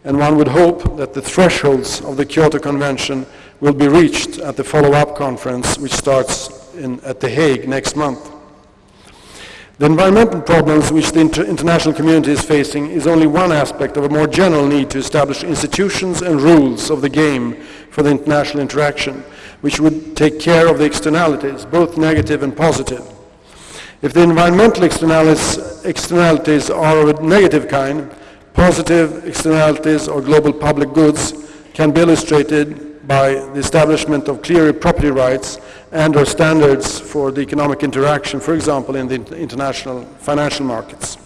and one would hope that the thresholds of the Kyoto Convention will be reached at the follow-up conference which starts in, at The Hague next month. The environmental problems which the inter international community is facing is only one aspect of a more general need to establish institutions and rules of the game for the international interaction, which would take care of the externalities, both negative and positive. If the environmental externalities, externalities are of a negative kind, Positive externalities or global public goods can be illustrated by the establishment of clear property rights and or standards for the economic interaction, for example, in the international financial markets.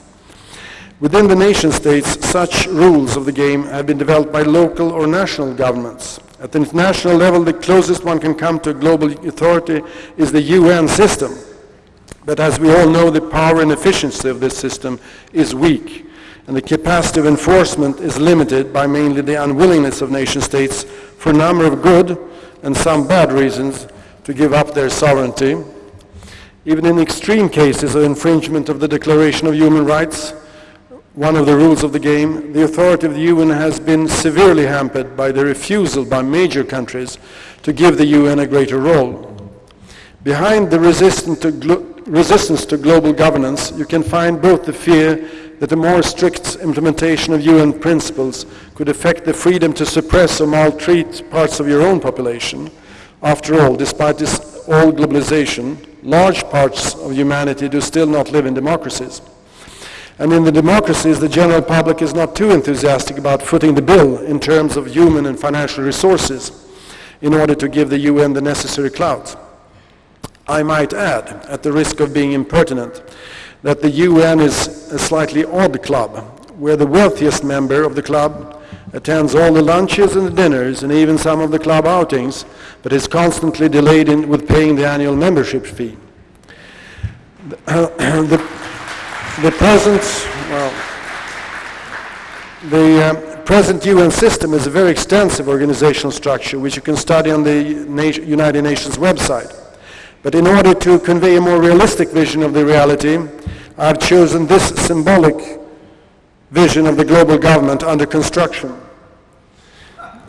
Within the nation states, such rules of the game have been developed by local or national governments. At the international level, the closest one can come to a global authority is the UN system. But as we all know, the power and efficiency of this system is weak, and the capacity of enforcement is limited by mainly the unwillingness of nation states for a number of good and some bad reasons to give up their sovereignty. Even in extreme cases of infringement of the Declaration of Human Rights, one of the rules of the game, the authority of the UN has been severely hampered by the refusal by major countries to give the UN a greater role. Behind the resistance to, resistance to global governance, you can find both the fear that a more strict implementation of UN principles could affect the freedom to suppress or maltreat parts of your own population. After all, despite this all globalization, large parts of humanity do still not live in democracies. And in the democracies, the general public is not too enthusiastic about footing the bill in terms of human and financial resources in order to give the UN the necessary clout. I might add, at the risk of being impertinent, that the UN is a slightly odd club, where the wealthiest member of the club attends all the lunches and the dinners and even some of the club outings, but is constantly delayed in, with paying the annual membership fee. the, the present, well, the uh, present UN system is a very extensive organizational structure which you can study on the United Nations website. But in order to convey a more realistic vision of the reality, I've chosen this symbolic vision of the global government under construction.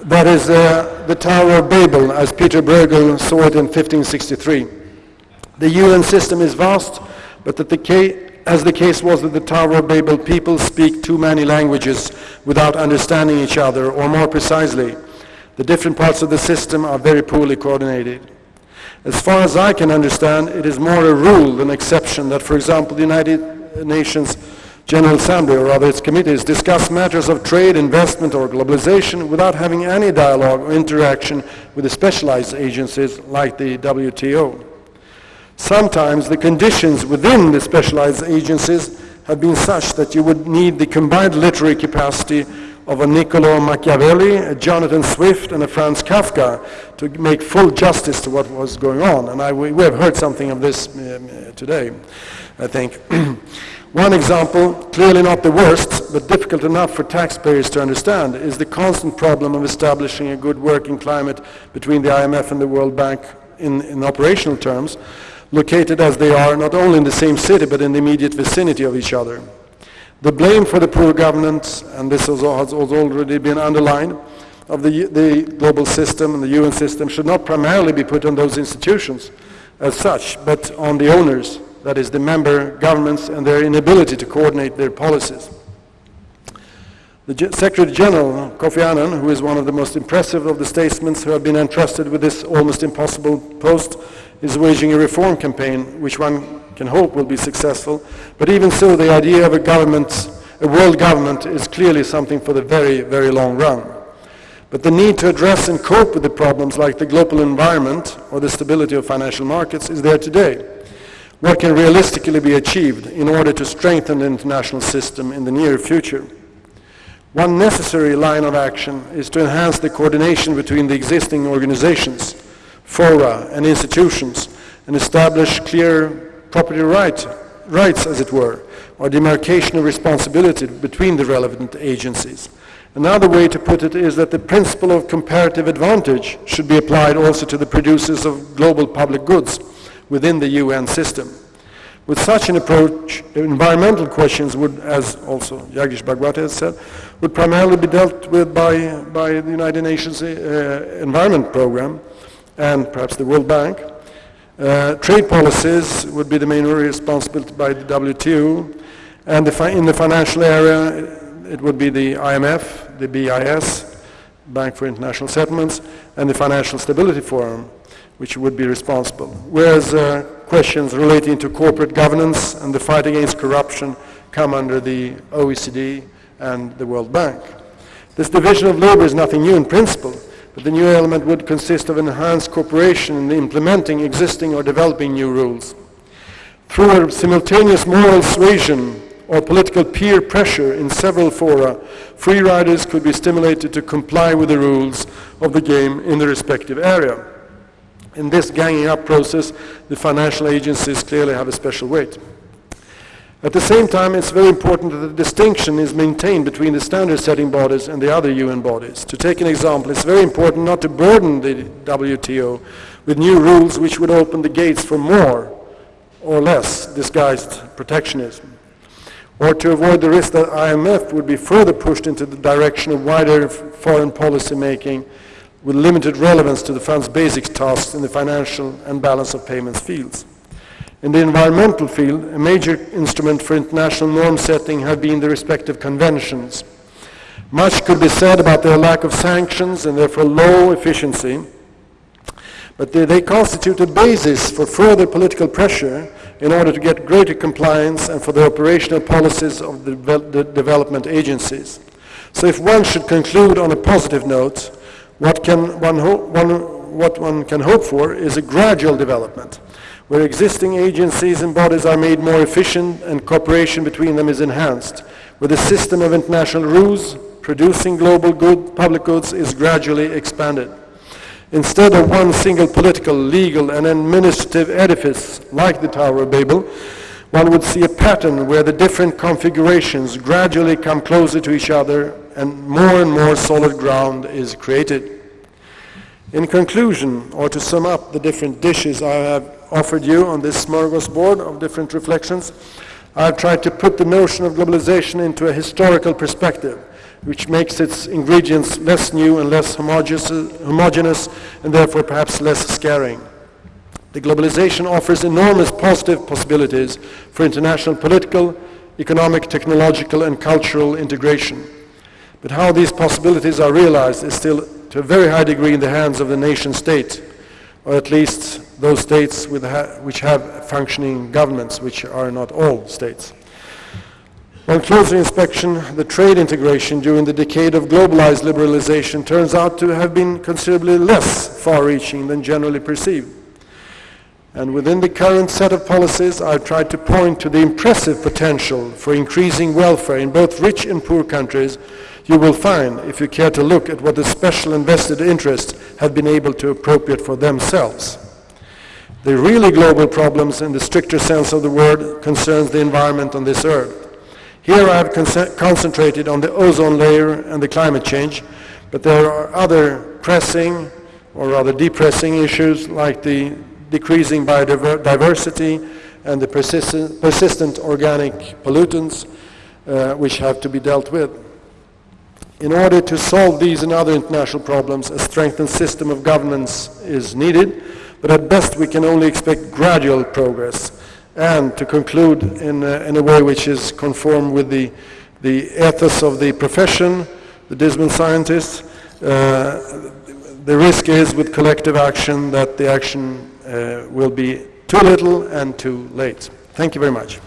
That is uh, the Tower of Babel, as Peter Bruegel saw it in 1563. The UN system is vast, but that the as the case was with the Tower of Babel, people speak too many languages without understanding each other, or more precisely, the different parts of the system are very poorly coordinated. As far as I can understand, it is more a rule than exception that, for example, the United Nations General Assembly, or rather its committees, discuss matters of trade, investment, or globalization without having any dialogue or interaction with the specialized agencies like the WTO. Sometimes the conditions within the specialized agencies have been such that you would need the combined literary capacity of a Niccolo Machiavelli, a Jonathan Swift, and a Franz Kafka to make full justice to what was going on. And I, we have heard something of this um, today, I think. One example, clearly not the worst, but difficult enough for taxpayers to understand, is the constant problem of establishing a good working climate between the IMF and the World Bank in, in operational terms located as they are not only in the same city but in the immediate vicinity of each other. The blame for the poor governance, and this has already been underlined, of the, the global system and the UN system should not primarily be put on those institutions as such, but on the owners, that is, the member governments and their inability to coordinate their policies. The Secretary General, Kofi Annan, who is one of the most impressive of the statesmen who have been entrusted with this almost impossible post, is waging a reform campaign, which one can hope will be successful. But even so, the idea of a government, a world government, is clearly something for the very, very long run. But the need to address and cope with the problems like the global environment or the stability of financial markets is there today. What can realistically be achieved in order to strengthen the international system in the near future? One necessary line of action is to enhance the coordination between the existing organizations fora and institutions and establish clear property right, rights, as it were, or demarcation of responsibility between the relevant agencies. Another way to put it is that the principle of comparative advantage should be applied also to the producers of global public goods within the UN system. With such an approach, environmental questions would, as also Jagdish Bhagwati has said, would primarily be dealt with by, by the United Nations uh, Environment Programme, and perhaps the World Bank. Uh, trade policies would be the main responsibility by the WTO, and the in the financial area, it would be the IMF, the BIS, Bank for International Settlements, and the Financial Stability Forum, which would be responsible. Whereas uh, questions relating to corporate governance and the fight against corruption come under the OECD and the World Bank. This division of labor is nothing new in principle, the new element would consist of enhanced cooperation in implementing existing or developing new rules. Through a simultaneous moral suasion or political peer pressure in several fora, free riders could be stimulated to comply with the rules of the game in the respective area. In this ganging up process, the financial agencies clearly have a special weight. At the same time, it's very important that the distinction is maintained between the standard-setting bodies and the other UN bodies. To take an example, it's very important not to burden the WTO with new rules which would open the gates for more or less disguised protectionism or to avoid the risk that IMF would be further pushed into the direction of wider foreign policy making with limited relevance to the fund's basic tasks in the financial and balance of payments fields. In the environmental field, a major instrument for international norm setting have been the respective conventions. Much could be said about their lack of sanctions and therefore low efficiency, but they, they constitute a basis for further political pressure in order to get greater compliance and for the operational policies of the, the development agencies. So if one should conclude on a positive note, what, can one, one, what one can hope for is a gradual development, where existing agencies and bodies are made more efficient and cooperation between them is enhanced, where the system of international rules producing global good, public goods is gradually expanded. Instead of one single political, legal, and administrative edifice like the Tower of Babel, one would see a pattern where the different configurations gradually come closer to each other and more and more solid ground is created. In conclusion, or to sum up the different dishes I have offered you on this smorgasbord of different reflections, I've tried to put the notion of globalization into a historical perspective which makes its ingredients less new and less homogeneous and therefore perhaps less scaring. The globalization offers enormous positive possibilities for international political, economic, technological and cultural integration. But how these possibilities are realized is still to a very high degree in the hands of the nation state, or at least those states ha which have functioning governments, which are not all states. On closer inspection, the trade integration during the decade of globalized liberalization turns out to have been considerably less far-reaching than generally perceived. And within the current set of policies, I've tried to point to the impressive potential for increasing welfare in both rich and poor countries you will find if you care to look at what the special invested interests have been able to appropriate for themselves. The really global problems in the stricter sense of the word concerns the environment on this earth. Here I have concentrated on the ozone layer and the climate change, but there are other pressing or rather depressing issues like the decreasing biodiversity and the persistent, persistent organic pollutants uh, which have to be dealt with. In order to solve these and other international problems, a strengthened system of governance is needed, but at best we can only expect gradual progress and to conclude in a, in a way which is conform with the, the ethos of the profession, the dismal scientists, uh, the risk is with collective action that the action uh, will be too little and too late. Thank you very much.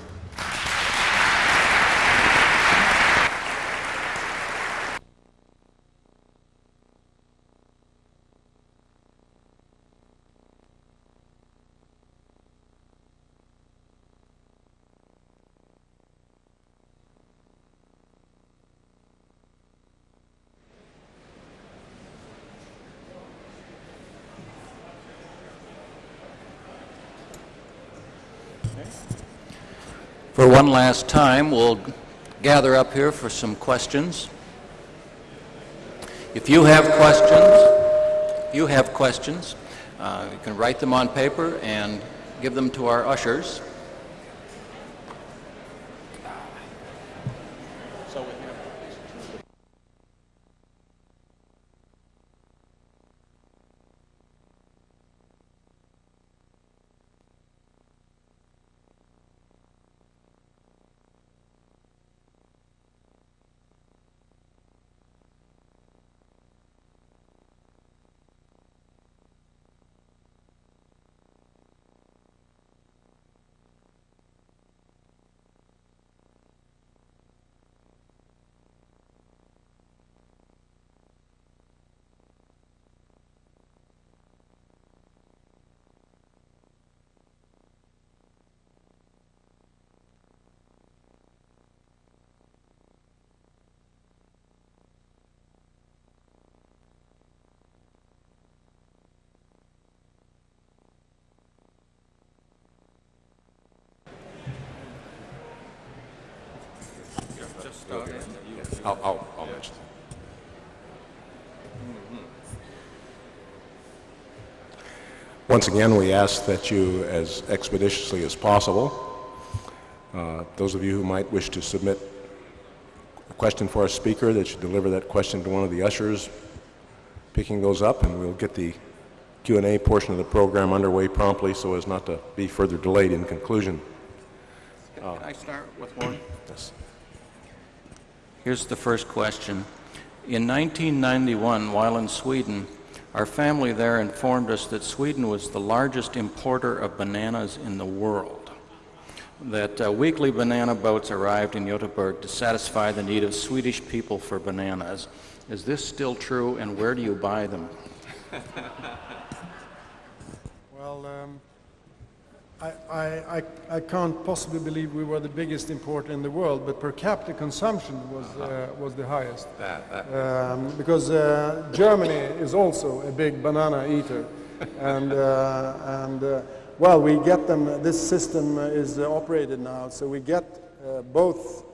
For one last time, we'll gather up here for some questions. If you have questions, if you have questions, uh, you can write them on paper and give them to our ushers. Once again, we ask that you, as expeditiously as possible, uh, those of you who might wish to submit a question for our speaker, that you deliver that question to one of the ushers, picking those up, and we'll get the Q&A portion of the program underway promptly so as not to be further delayed in conclusion. Can I start with one? Yes. Here's the first question. In 1991, while in Sweden, our family there informed us that Sweden was the largest importer of bananas in the world. That uh, weekly banana boats arrived in Göteborg to satisfy the need of Swedish people for bananas. Is this still true, and where do you buy them? Well, um, I, I, I, I can't possibly believe we were the biggest importer in the world, but per capita consumption was, uh, was the highest. Um, because uh, Germany is also a big banana eater. and, uh, and uh, well, we get them, this system is uh, operated now, so we get uh, both,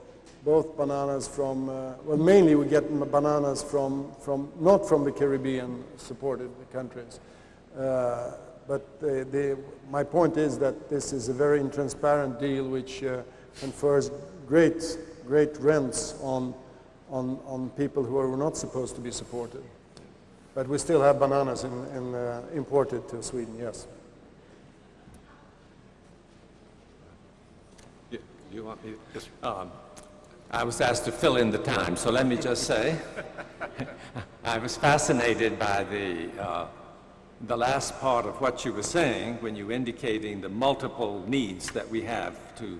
both bananas from, uh, well, mainly we get bananas from, from, not from the Caribbean supported countries. Uh, but the, my point is that this is a very intransparent deal which uh, confers great, great rents on, on, on people who are not supposed to be supported. But we still have bananas in, in, uh, imported to Sweden, yes. You you want me, um, I was asked to fill in the time, so let me just say, I was fascinated by the, uh, the last part of what you were saying when you were indicating the multiple needs that we have to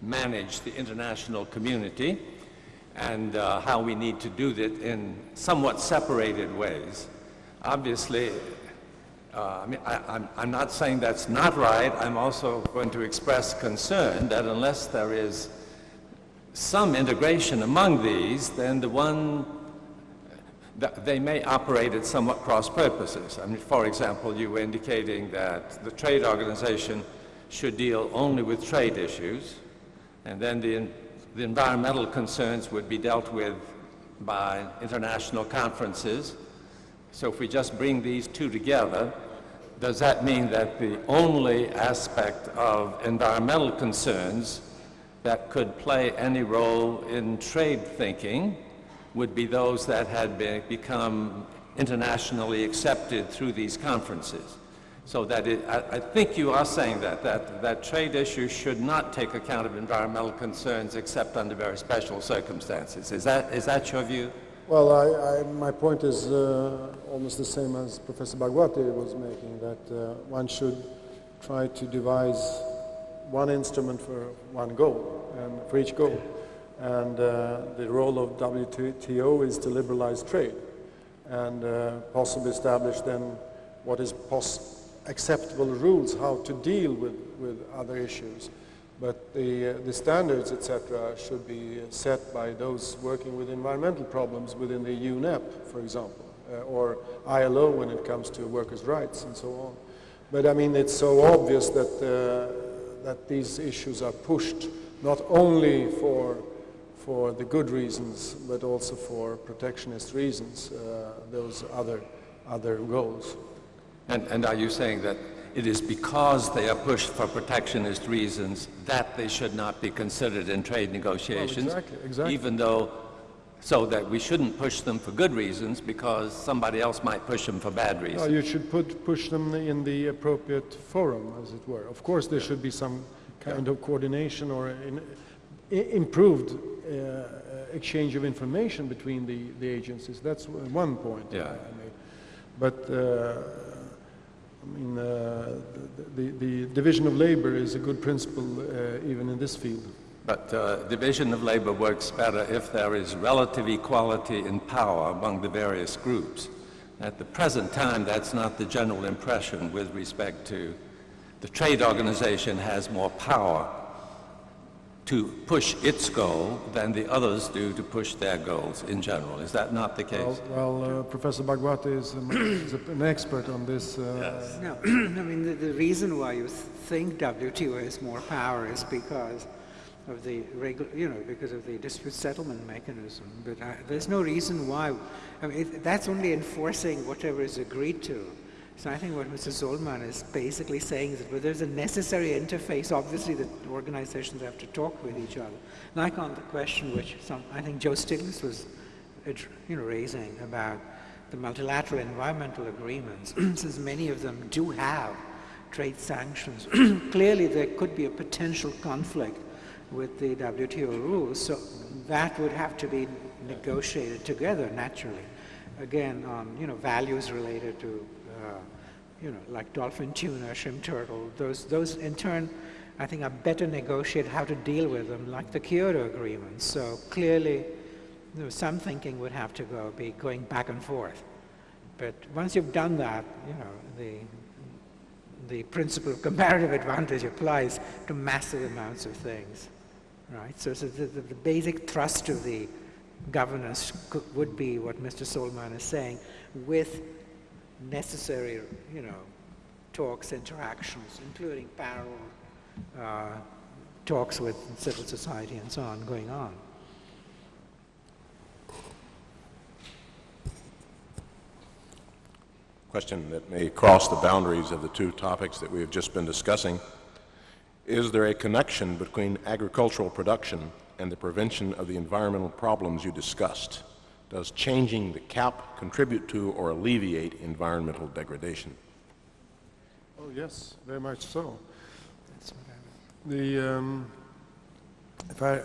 manage the international community and uh, how we need to do that in somewhat separated ways. Obviously, uh, I mean, I, I'm, I'm not saying that's not right. I'm also going to express concern that unless there is some integration among these, then the one, they may operate at somewhat cross purposes. I mean, for example, you were indicating that the trade organization should deal only with trade issues, and then the, the environmental concerns would be dealt with by international conferences. So if we just bring these two together, does that mean that the only aspect of environmental concerns that could play any role in trade thinking would be those that had be, become internationally accepted through these conferences? So that it, I, I think you are saying that, that, that trade issues should not take account of environmental concerns except under very special circumstances. Is that, is that your view? Well, I, I, my point is uh, almost the same as Professor Bhagwati was making, that uh, one should try to devise one instrument for one goal, and for each goal. And uh, the role of WTO is to liberalize trade and uh, possibly establish then what is acceptable rules how to deal with, with other issues. But the, uh, the standards, etc., should be set by those working with environmental problems within the UNEP, for example, uh, or ILO when it comes to workers' rights and so on. But I mean, it's so obvious that, uh, that these issues are pushed not only for, for the good reasons, but also for protectionist reasons, uh, those other, other goals. And, and are you saying that it is because they are pushed for protectionist reasons that they should not be considered in trade negotiations? exactly, exactly. Even though, so that we shouldn't push them for good reasons because somebody else might push them for bad No, reasons? you should put, push them in the appropriate forum, as it were. Of course, there should be some kind of coordination or in, improved exchange of information between the, the agencies. That's one point Yeah. I I made. But, uh, I mean, uh, the, the, the division of labor is a good principle uh, even in this field. But uh, division of labor works better if there is relative equality in power among the various groups. At the present time, that's not the general impression with respect to the trade organization has more power to push its goal than the others do to push their goals in general. Is that not the case? Well, well uh, Professor Bhagwati is, um, is an expert on this. Uh, No, I mean, the, the reason why you think WTO has more power is because of the regular, you know, because of the dispute settlement mechanism. But I, there's no reason why. I mean, it, that's only enforcing whatever is agreed to. So I think what Mr. Sohlman is basically saying is that there's a necessary interface. Obviously, the organizations have to talk with each other. Like on the question which some, I think Joe Stiglitz was, you know, raising about the multilateral environmental agreements, since many of them do have trade sanctions, clearly there could be a potential conflict with the WTO rules, so that would have to be negotiated together naturally. Again, on you know values related to Uh, you know like dolphin tuna, shrimp turtle, those those in turn I think are better negotiated how to deal with them, like the Kyoto Agreement. So clearly, you know, some thinking would have to go be going back and forth. But once you've done that, you know the the principle of comparative advantage applies to massive amounts of things right? So, so the, the, the, basic thrust of the governance would be what Mr. Sohlman is saying, with necessary, you know, talks, interactions, including parallel uh, talks with civil society and so on going on. Question that may cross the boundaries of the two topics that we have just been discussing. Is there a connection between agricultural production and the prevention of the environmental problems you discussed? Does changing the CAP contribute to or alleviate environmental degradation? Oh yes, very much so. The, um, if I,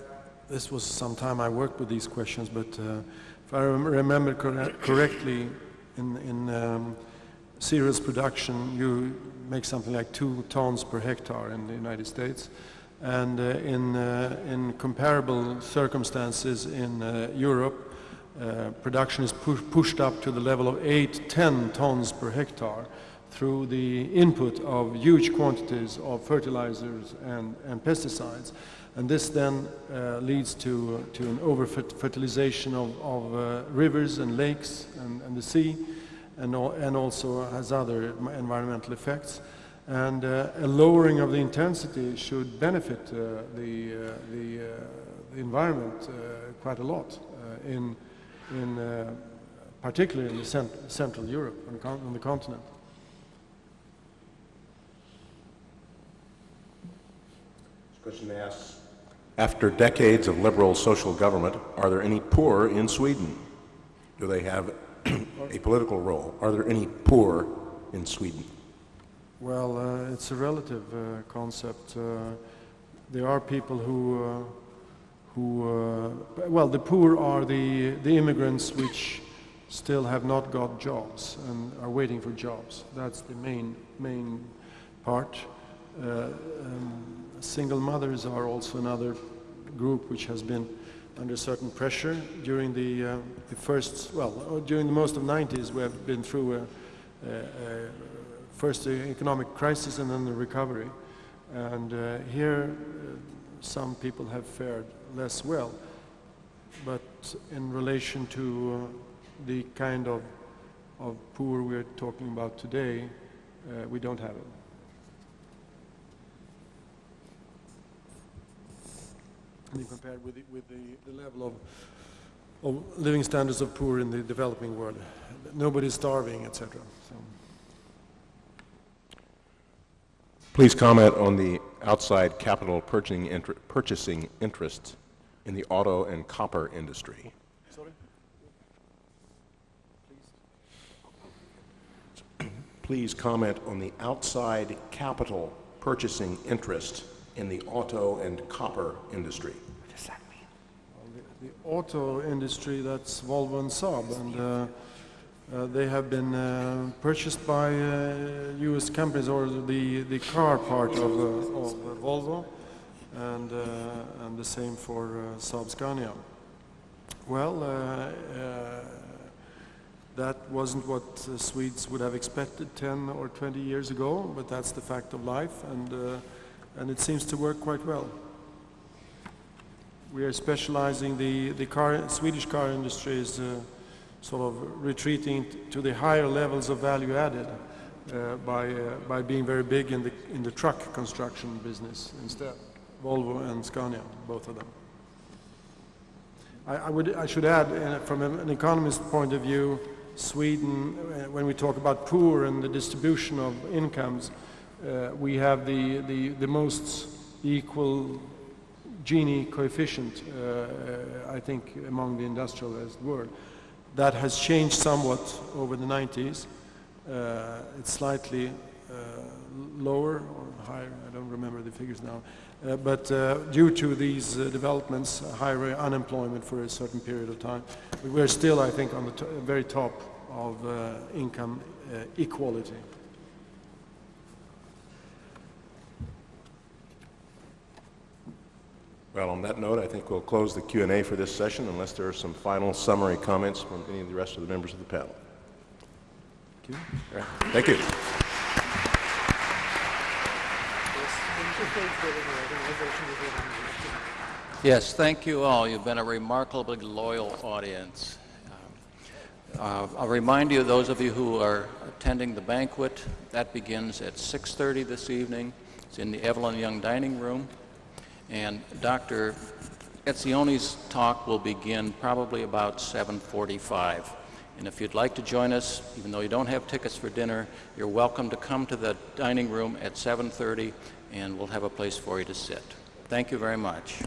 this was some time I worked with these questions, but uh, if I remember cor correctly, in, in um, cereals production, you make something like two tons per hectare in the United States. And uh, in, uh, in comparable circumstances in uh, Europe, uh, production is pu pushed up to the level of 8, 10 tons per hectare through the input of huge quantities of fertilizers and, and pesticides. And this then uh, leads to, to an over-fertilization of, of uh, rivers and lakes and, and the sea and, and also has other environmental effects. And uh, a lowering of the intensity should benefit uh, the, uh, the, the, environment quite a lot in, in particularly in the cent Central Europe, on, on the continent. This question asks, after decades of liberal social government, are there any poor in Sweden? Do they have a political role. Are there any poor in Sweden? Well, uh, it's a relative uh, concept. Uh, there are people who, uh, who uh, well, the poor are the, the immigrants which still have not got jobs and are waiting for jobs. That's the main, main part. Uh, um, single mothers are also another group which has been under certain pressure during the, uh, the first, well, uh, during the most of 90s we have been through a, a, a first economic crisis and then the recovery. And uh, here uh, some people have fared less well. But in relation to uh, the kind of, of poor we're talking about today, uh, we don't have it. Mean, compared with the, with the, the level of, of living standards of poor in the developing world. Nobody's starving, etc. So. Please comment on the outside capital purchasing, inter purchasing interest in the auto and copper industry. Sorry? Please. Please comment on the outside capital purchasing interest in the auto and copper industry. What does that mean? Well, the, the, auto industry, that's Volvo and Saab, and uh, uh, they have been uh, purchased by U.S. Uh, companies, or the, the car part of, uh, of Volvo, and, uh, and the same for Saab Scania. Well, that wasn't what uh, Swedes would have expected 10 or 20 years ago, but that's the fact of life. And uh, and it seems to work quite well. We are specializing, the, the car, Swedish car industry is uh, sort of retreating to the higher levels of value added uh, by, uh, by being very big in the, in the truck construction business instead. Volvo and Scania, both of them. I, I would, I should add, from an economist point of view, Sweden, uh, when we talk about poor and the distribution of incomes, uh, we have the, the, the most equal Gini coefficient, uh, I think, among the industrialized world. That has changed somewhat over the 90s. Uh, it's slightly uh, lower or higher, I don't remember the figures now. Uh, but uh, due to these uh, developments, uh, higher unemployment for a certain period of time, we're still, I think, on the to very top of uh, income uh, equality. Well, on that note, I think we'll close the Q&A for this session unless there are some final summary comments from any of the rest of the members of the panel. All right. Thank you. Yes, thank you all. You've been a remarkably loyal audience. Uh, I'll remind you, those of you who are attending the banquet, that begins at 6.30 this evening. It's in the Evelyn Young Dining Room. And Dr. Etzioni's talk will begin probably about 7.45. And if you'd like to join us, even though you don't have tickets for dinner, you're welcome to come to the dining room at 7.30 and we'll have a place for you to sit. Thank you very much.